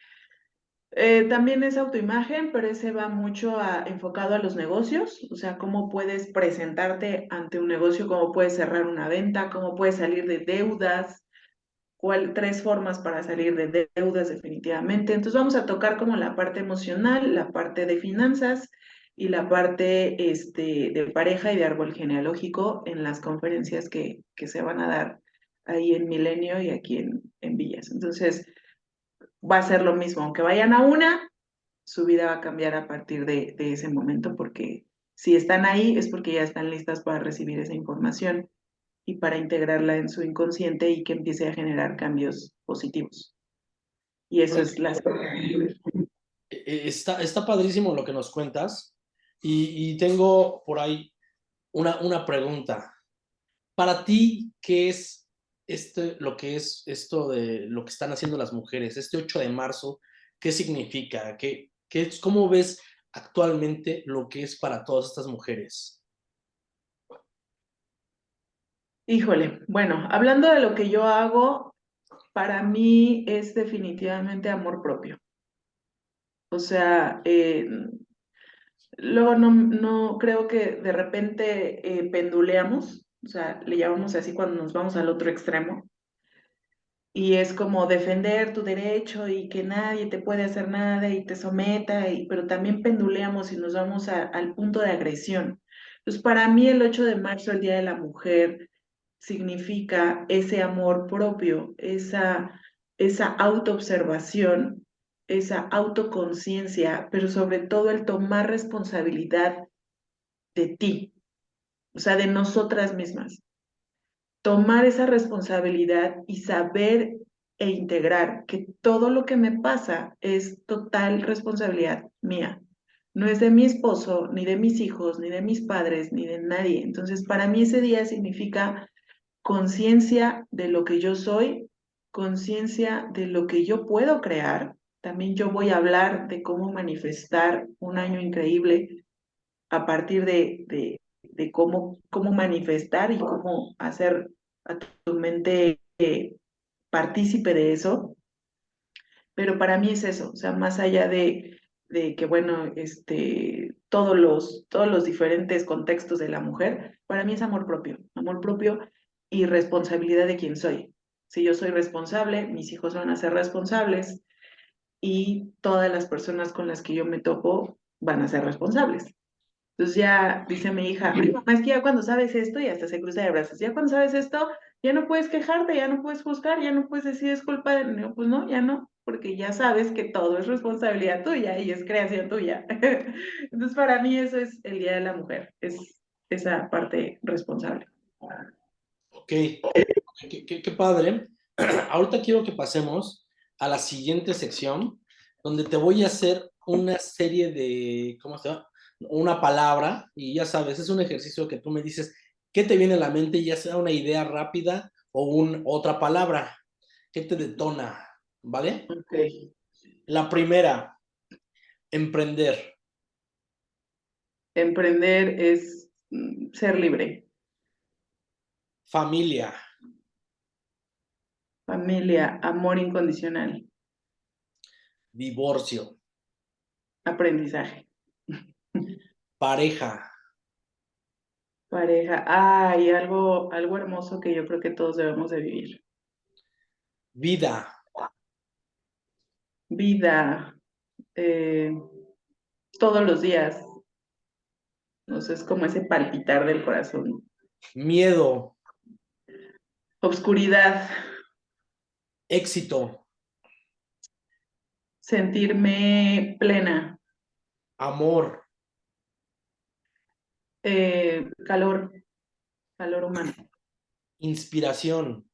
S3: eh, también es autoimagen, pero ese va mucho enfocado a los negocios, o sea, cómo puedes presentarte ante un negocio, cómo puedes cerrar una venta, cómo puedes salir de deudas, cuál, tres formas para salir de deudas definitivamente. Entonces vamos a tocar como la parte emocional, la parte de finanzas y la parte este, de pareja y de árbol genealógico en las conferencias que, que se van a dar ahí en Milenio y aquí en, en Villas. Entonces, va a ser lo mismo, aunque vayan a una, su vida va a cambiar a partir de, ese momento, porque si están ahí es porque ya están listas para recibir esa información y para integrarla en su inconsciente y que empiece a generar cambios positivos. Y eso es la...
S2: E, e, está, está padrísimo lo que nos cuentas y, tengo por ahí una, una pregunta. Para ti, ¿qué es este, lo que es esto de lo que están haciendo las mujeres, este 8 de marzo, ¿qué significa? ¿Qué, qué, ¿Cómo ves actualmente lo que es para todas estas mujeres?
S3: Híjole, bueno, hablando de lo que yo hago, para mí es definitivamente amor propio. O sea, eh, luego no, no creo que de repente eh, penduleamos o sea, le llamamos así cuando nos vamos al otro extremo. Y es como defender tu derecho y que nadie te puede hacer nada y te someta, pero también penduleamos y nos vamos al punto de agresión. Entonces, para mí el 8 de marzo, el Día de la Mujer, significa ese amor propio, esa, esa autoobservación, esa autoconciencia, pero sobre todo el tomar responsabilidad de ti, o sea, de nosotras mismas. Tomar esa responsabilidad y saber e integrar que todo lo que me pasa es total responsabilidad mía. No es de mi esposo, ni de mis hijos, ni de mis padres, ni de nadie. Entonces, para mí ese día significa conciencia de lo que yo soy, conciencia de lo que yo puedo crear. También yo voy a hablar de cómo manifestar un año increíble a partir de, de, cómo, cómo manifestar y cómo hacer a tu mente eh, partícipe de eso. Pero para mí es eso, o sea, más allá de, de que, bueno, este, todos, los, todos los diferentes contextos de la mujer, para mí es amor propio, amor propio y responsabilidad de quién soy. Si yo soy responsable, mis hijos van a ser responsables y todas las personas con las que yo me topo van a ser responsables. Entonces ya dice mi hija, es que ya cuando sabes esto, y hasta se cruza de brazos, ya cuando sabes esto, ya no puedes quejarte, ya no puedes juzgar, ya no puedes decir es culpa de... Pues no, ya no, porque ya sabes que todo es responsabilidad tuya y es creación tuya. Entonces para mí eso es el Día de la Mujer, es esa parte responsable.
S2: Ok, qué, qué, qué padre. Ahorita quiero que pasemos a la siguiente sección, donde te voy a hacer una serie de, ¿cómo se llama? una palabra y ya sabes, es un ejercicio que tú me dices, ¿qué te viene a la mente? Ya sea una idea rápida o un, otra palabra. ¿Qué te detona? ¿Vale?
S3: Ok.
S2: La primera, emprender.
S3: Emprender es mm, ser libre.
S2: Familia.
S3: Familia, amor incondicional.
S2: Divorcio.
S3: Aprendizaje.
S2: Pareja.
S3: Pareja. Ay, algo, algo hermoso que yo creo que todos debemos de vivir.
S2: Vida.
S3: Vida. Eh, todos los días. No sé, es como ese palpitar del corazón.
S2: Miedo.
S3: Obscuridad.
S2: Éxito.
S3: Sentirme plena.
S2: Amor
S3: Eh, calor, calor humano.
S2: Inspiración.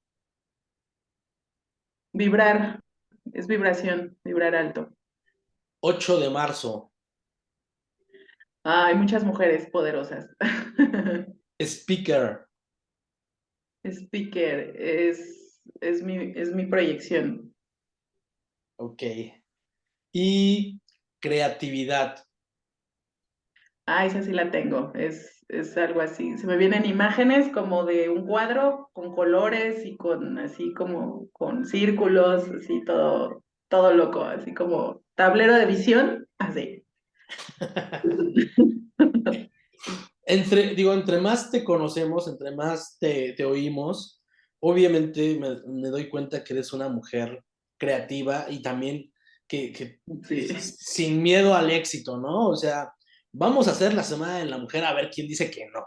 S3: Vibrar, es vibración, vibrar alto.
S2: 8 de marzo.
S3: Hay muchas mujeres poderosas.
S2: Speaker.
S3: Speaker, es, es, mi, es mi proyección.
S2: Ok. Y creatividad.
S3: Ah, esa sí la tengo. Es, es algo así. Se me vienen imágenes como de un cuadro con colores y con así como con círculos, así todo, todo loco, así como tablero de visión, así.
S2: entre, digo, entre más te conocemos, entre más te, te oímos, obviamente me, me, doy cuenta que eres una mujer creativa y también que, que
S3: Sí.
S2: sin miedo al éxito, ¿no? O sea, vamos a hacer la semana de la mujer a ver quién dice que no.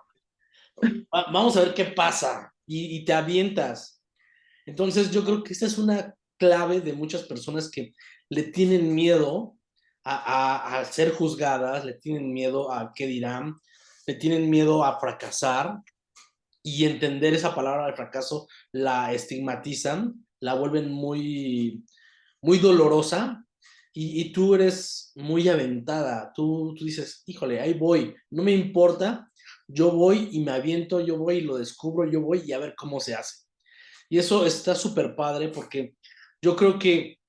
S2: Va- Vamos a ver qué pasa y, y te avientas. Entonces yo creo que esa es una clave de muchas personas que le tienen miedo a, a- a ser juzgadas, le tienen miedo a qué dirán, le tienen miedo a fracasar y entender esa palabra de fracaso la estigmatizan, la vuelven muy, muy dolorosa y, tú eres muy aventada, tú, tú dices, híjole, ahí voy, no me importa, yo voy y me aviento, yo voy y lo descubro, yo voy y a ver cómo se hace. Y eso está súper padre porque yo creo que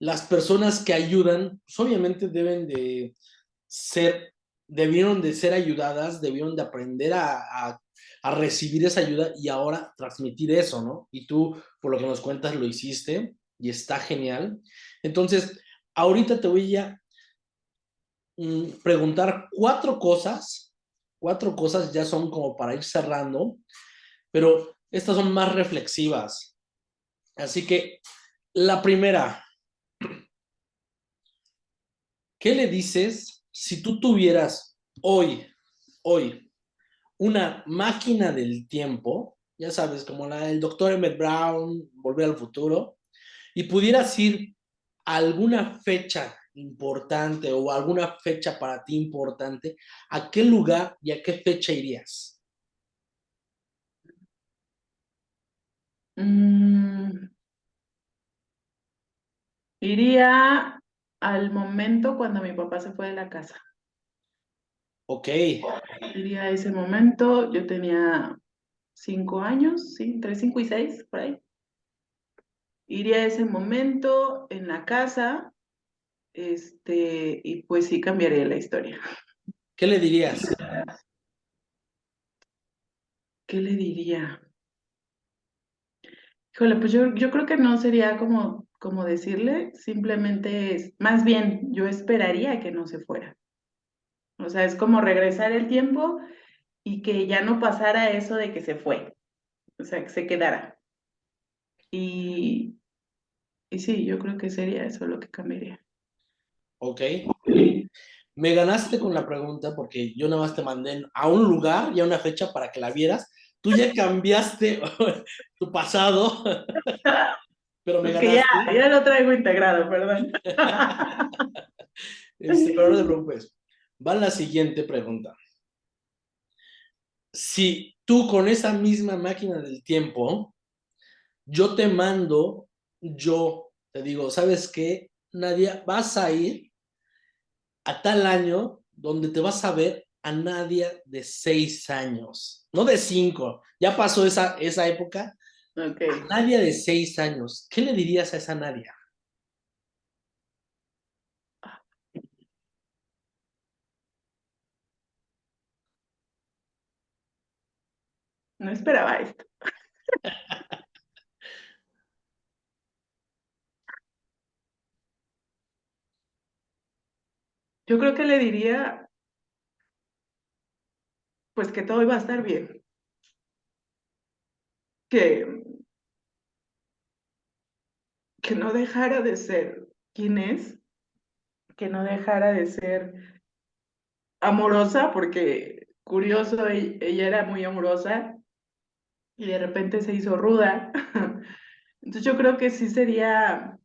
S2: las personas que ayudan, pues obviamente deben de ser, debieron de ser ayudadas, debieron de aprender a, a recibir esa ayuda y ahora transmitir eso, ¿no? Y tú, por lo que nos cuentas, lo hiciste y está genial. Entonces, ahorita te voy a mm, preguntar cuatro cosas, cuatro cosas ya son como para ir cerrando, pero estas son más reflexivas. Así que la primera, ¿qué le dices si tú tuvieras hoy, hoy, una máquina del tiempo, ya sabes, como la del doctor Emmett Brown, Volver al Futuro, y pudieras ir a alguna fecha importante o alguna fecha para ti importante, ¿a qué lugar y a qué fecha irías?
S3: Mm, iría al momento cuando mi papá se fue de la casa.
S2: Ok,
S3: Iría a ese momento, yo tenía cinco años, sí, entre cinco y seis, por ahí. Iría a ese momento en la casa, este, y pues sí cambiaría la historia.
S2: ¿qué le dirías?
S3: ¿Qué le diría? Híjole, pues yo, yo creo que no sería como, como decirle, simplemente es, más bien, yo esperaría que no se fuera. O sea, es como regresar el tiempo y que ya no pasara eso de que se fue. O sea, que se quedara. Y, y sí, yo creo que sería eso lo que cambiaría.
S2: Ok. Me ganaste con la pregunta porque yo nada más te mandé a un lugar y a una fecha para que la vieras. Tú ya cambiaste tu pasado, pero me
S3: Es que ya, ya lo traigo integrado, perdón.
S2: Este, pero no te preocupes. Va la siguiente pregunta. Si tú con esa misma máquina del tiempo, yo te mando, yo te digo, ¿sabes qué? Nadia, vas a ir a tal año donde te vas a ver a Nadia de seis años, no de cinco. Ya pasó esa, esa época.
S3: Ok.
S2: Nadia de seis años. ¿Qué le dirías a esa Nadia?
S3: No esperaba esto. Yo creo que le diría, pues que todo iba a estar bien. Que, que no dejara de ser quien es, que no dejara de ser amorosa, porque curioso, e- ella era muy amorosa y de repente se hizo ruda. Entonces yo creo que sí sería,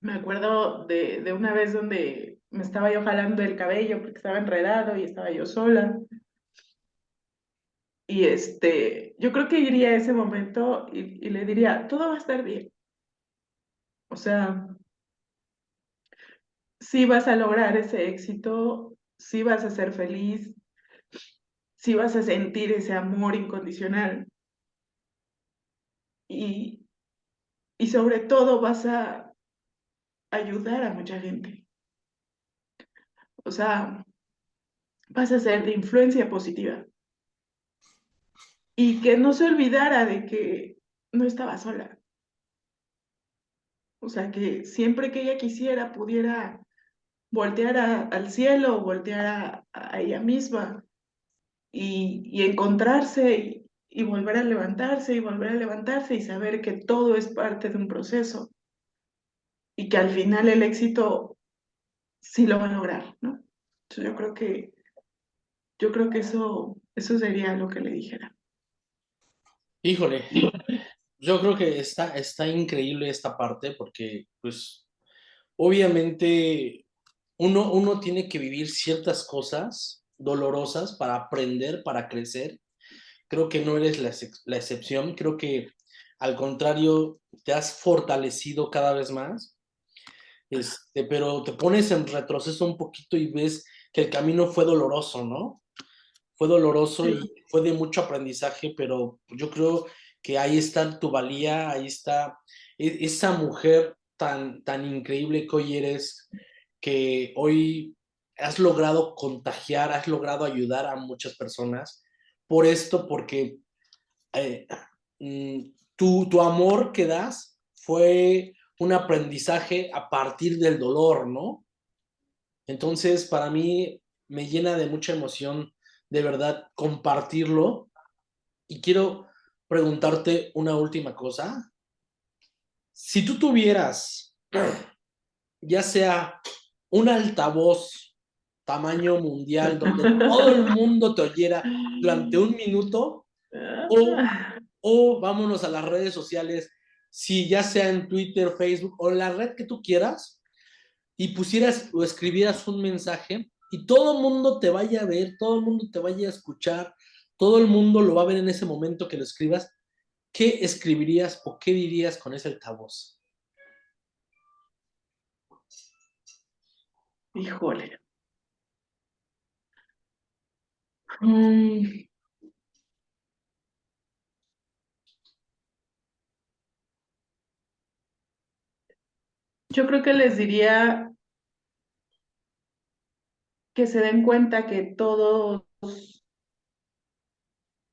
S3: me acuerdo de, de una vez donde me estaba yo jalando el cabello porque estaba enredado y estaba yo sola. Y este, yo creo que iría a ese momento y, y le diría, todo va a estar bien. O sea, sí vas a lograr ese éxito, sí vas a ser feliz, sí vas a sentir ese amor incondicional. Y, y sobre todo vas a ayudar a mucha gente. O sea, vas a ser de influencia positiva. Y que no se olvidara de que no estaba sola. O sea, que siempre que ella quisiera pudiera voltear al cielo, voltear a, ella misma y, encontrarse volver a levantarse y volver a levantarse y saber que todo es parte de un proceso y que al final el éxito sí lo va a lograr, ¿no? yo creo que yo creo que eso, eso sería lo que le dijera.
S2: Híjole, yo creo que está, está increíble esta parte porque, pues, obviamente uno, uno tiene que vivir ciertas cosas dolorosas para aprender, para crecer. Creo que no eres la, la excepción, creo que al contrario, te has fortalecido cada vez más, este, pero te pones en retroceso un poquito y ves que el camino fue doloroso, ¿no? Fue doloroso y fue de mucho aprendizaje, pero yo creo que ahí está tu valía, ahí está e, esa mujer tan, tan increíble que hoy eres, que hoy has logrado contagiar, has logrado ayudar a muchas personas por esto, porque eh, mm, tu, tu amor que das fue un aprendizaje a partir del dolor, ¿no? Entonces, para mí me llena de mucha emoción, de verdad, compartirlo. Y quiero preguntarte una última cosa. Si tú tuvieras, ya sea un altavoz tamaño mundial donde todo el mundo te oyera durante un minuto, o, o vámonos a las redes sociales, si ya sea en Twitter, Facebook o la red que tú quieras, y pusieras o escribieras un mensaje y todo el mundo te vaya a ver, todo el mundo te vaya a escuchar, todo el mundo lo va a ver en ese momento que lo escribas, ¿qué escribirías o qué dirías con ese altavoz?
S3: Híjole. Mm. Yo creo que les diría que se den cuenta que todos,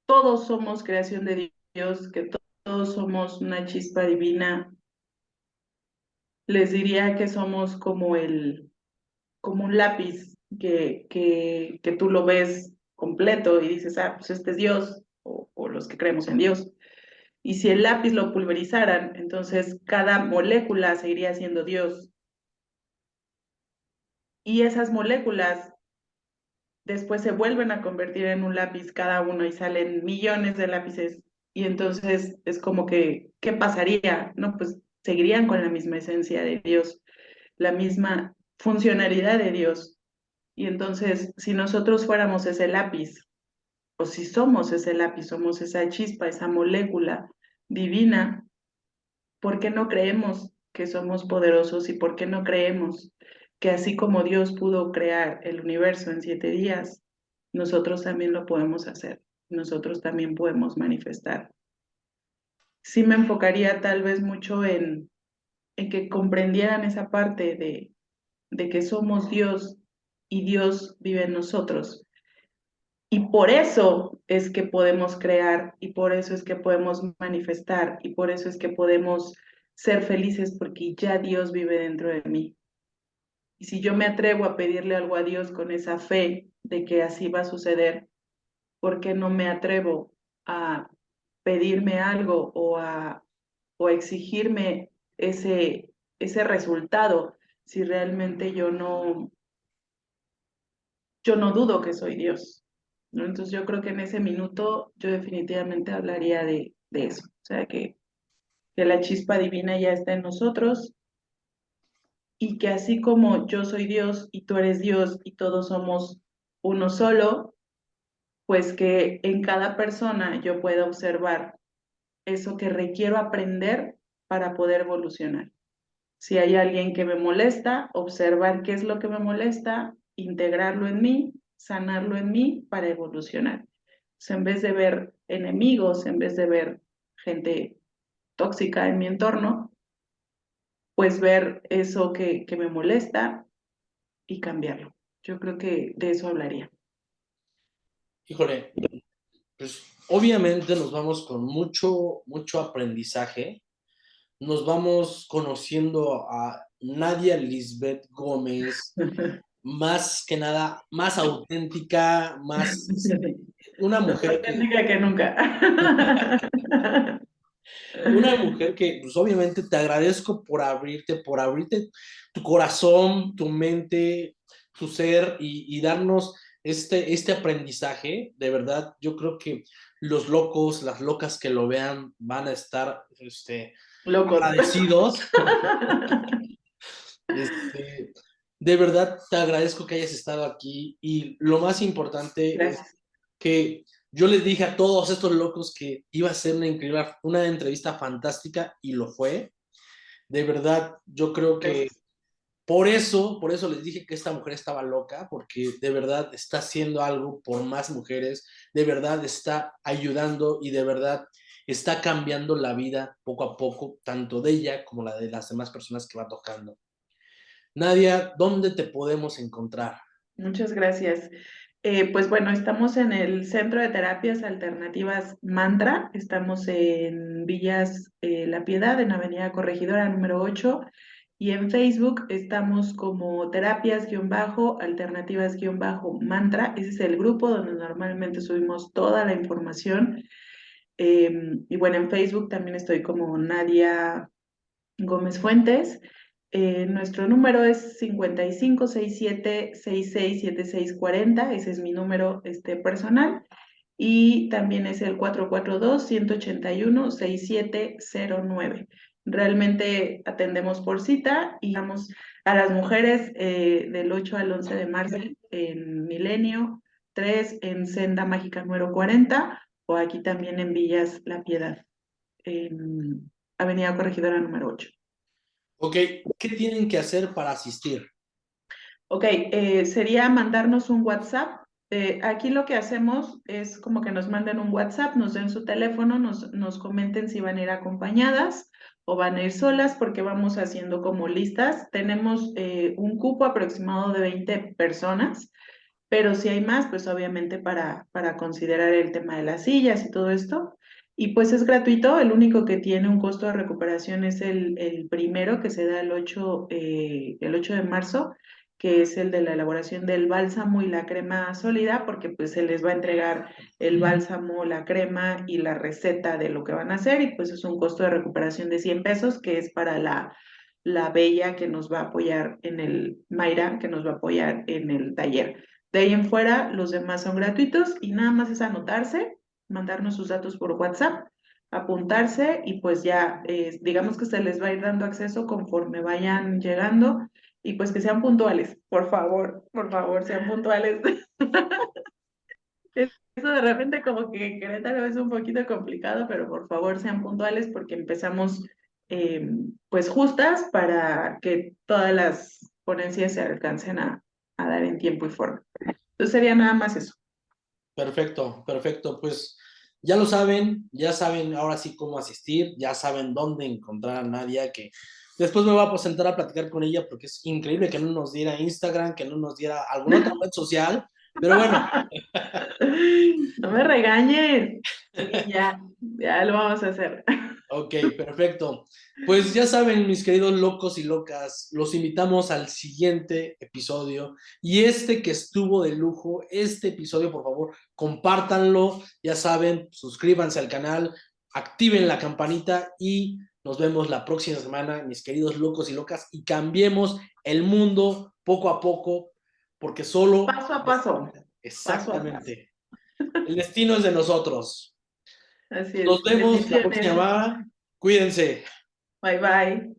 S3: todos somos creación de Dios, que todos somos una chispa divina. Les diría que somos como el, como un lápiz que, que, que tú lo ves completo y dices, ah, pues este es Dios, o, los que creemos en Dios. Y si el lápiz lo pulverizaran, entonces cada molécula seguiría siendo Dios. Y esas moléculas después se vuelven a convertir en un lápiz cada uno y salen millones de lápices. Y entonces es como que, ¿qué pasaría? No, pues seguirían con la misma esencia de Dios, la misma funcionalidad de Dios. Y entonces, si nosotros fuéramos ese lápiz o si somos ese lápiz, somos esa chispa, esa molécula divina, ¿por qué no creemos que somos poderosos y por qué no creemos que así como Dios pudo crear el universo en siete días, nosotros también lo podemos hacer, nosotros también podemos manifestar? Sí me enfocaría tal vez mucho en, en que comprendieran esa parte de, de que somos Dios y Dios vive en nosotros y por eso es que podemos crear y por eso es que podemos manifestar y por eso es que podemos ser felices porque ya Dios vive dentro de mí. Y si yo me atrevo a pedirle algo a Dios con esa fe de que así va a suceder, ¿por qué no me atrevo a pedirme algo o a, o exigirme ese, ese resultado si realmente yo no, yo no dudo que soy Dios? Entonces yo creo que en ese minuto yo definitivamente hablaría de, de eso, o sea, que, que la chispa divina ya está en nosotros y que así como yo soy Dios y tú eres Dios y todos somos uno solo, pues que en cada persona yo pueda observar eso que requiero aprender para poder evolucionar. Si hay alguien que me molesta, observar qué es lo que me molesta, integrarlo en mí, sanarlo en mí para evolucionar. en vez de ver enemigos, en vez de ver gente tóxica en mi entorno, pues ver eso que, que me molesta y cambiarlo. Yo creo que de eso hablaría.
S2: Híjole, pues obviamente nos vamos con mucho, mucho aprendizaje. Nos vamos conociendo a Nadia Lisbeth Gómez, más que nada, más auténtica, más una mujer
S3: auténtica que nunca.
S2: Una mujer que, pues obviamente te agradezco por abrirte, por abrirte tu corazón, tu mente, tu ser y, darnos este, este aprendizaje. De verdad, yo creo que los locos, las locas que lo vean van a estar este, agradecidos. Este, de verdad, te agradezco que hayas estado aquí y lo más importante es que yo les dije a todos estos locos que iba a ser una increíble, una entrevista fantástica y lo fue. De verdad, yo creo que por eso, por eso les dije que esta mujer estaba loca, porque de verdad está haciendo algo por más mujeres, de verdad está ayudando y de verdad está cambiando la vida poco a poco, tanto de ella como la de las demás personas que va tocando. Nadia, ¿dónde te podemos encontrar?
S3: Muchas gracias. Eh, pues bueno, estamos en el Centro de Terapias Alternativas Mantra, estamos en Villas eh, La Piedad, en Avenida Corregidora número 8, y en Facebook estamos como terapias-alternativas-mantra, ese es el grupo donde normalmente subimos toda la información. Em, y bueno, en Facebook también estoy como Nadia Gómez Fuentes. Eh, nuestro número es 5567667640, ese es mi número este, personal. Y también es el 442-181-6709. Realmente atendemos por cita y vamos a las mujeres eh, del 8 al 11 de marzo en Milenio, 3 en Senda Mágica número 40 o aquí también en Villas La Piedad, en Avenida Corregidora número 8.
S2: Ok, ¿qué tienen que hacer para asistir?
S3: Ok, eh, sería mandarnos un WhatsApp. Eh, aquí lo que hacemos es como que nos manden un WhatsApp, nos den su teléfono, nos, comenten si van a ir acompañadas o van a ir solas porque vamos haciendo como listas. Tenemos eh, un cupo aproximado de 20 personas, pero si hay más, pues obviamente para, para considerar el tema de las sillas y todo esto. Y pues es gratuito, el único que tiene un costo de recuperación es el, el primero que se da el 8, eh, el 8 de marzo, que es el de la elaboración del bálsamo y la crema sólida, porque pues se les va a entregar el bálsamo, la crema y la receta de lo que van a hacer y pues es un costo de recuperación de 100 pesos, que es para la, la Bella que nos va a apoyar en el, Mayra que nos va a apoyar en el taller. De ahí en fuera, los demás son gratuitos y nada más es anotarse mandarnos sus datos por WhatsApp, apuntarse y pues ya, eh, digamos que se les va a ir dando acceso conforme vayan llegando y pues que sean puntuales, por favor, por favor, sean puntuales. Eso de repente como que Querétaro es un poquito complicado, pero por favor sean puntuales porque empezamos eh, pues justas para que todas las ponencias se alcancen a, a dar en tiempo y forma. Entonces sería nada más eso.
S2: Perfecto, perfecto. Pues ya lo saben, ya saben ahora sí cómo asistir, ya saben dónde encontrar a Nadia, que después me voy a sentar a platicar con ella porque es increíble que no nos diera Instagram, que no nos diera alguna otra red social, pero bueno.
S3: No me regañes. Ya, ya lo vamos a hacer.
S2: Ok, perfecto. Pues ya saben, mis queridos locos y locas, los invitamos al siguiente episodio. Y este que estuvo de lujo, este episodio, por favor, compártanlo. Ya saben, suscríbanse al canal, activen la campanita y nos vemos la próxima semana, mis queridos locos y locas, y cambiemos el mundo poco a poco, porque solo...
S3: Paso a paso.
S2: Exactamente. El destino es de nosotros.
S3: Así
S2: Nos vemos la próxima. Cuídense.
S3: Bye bye.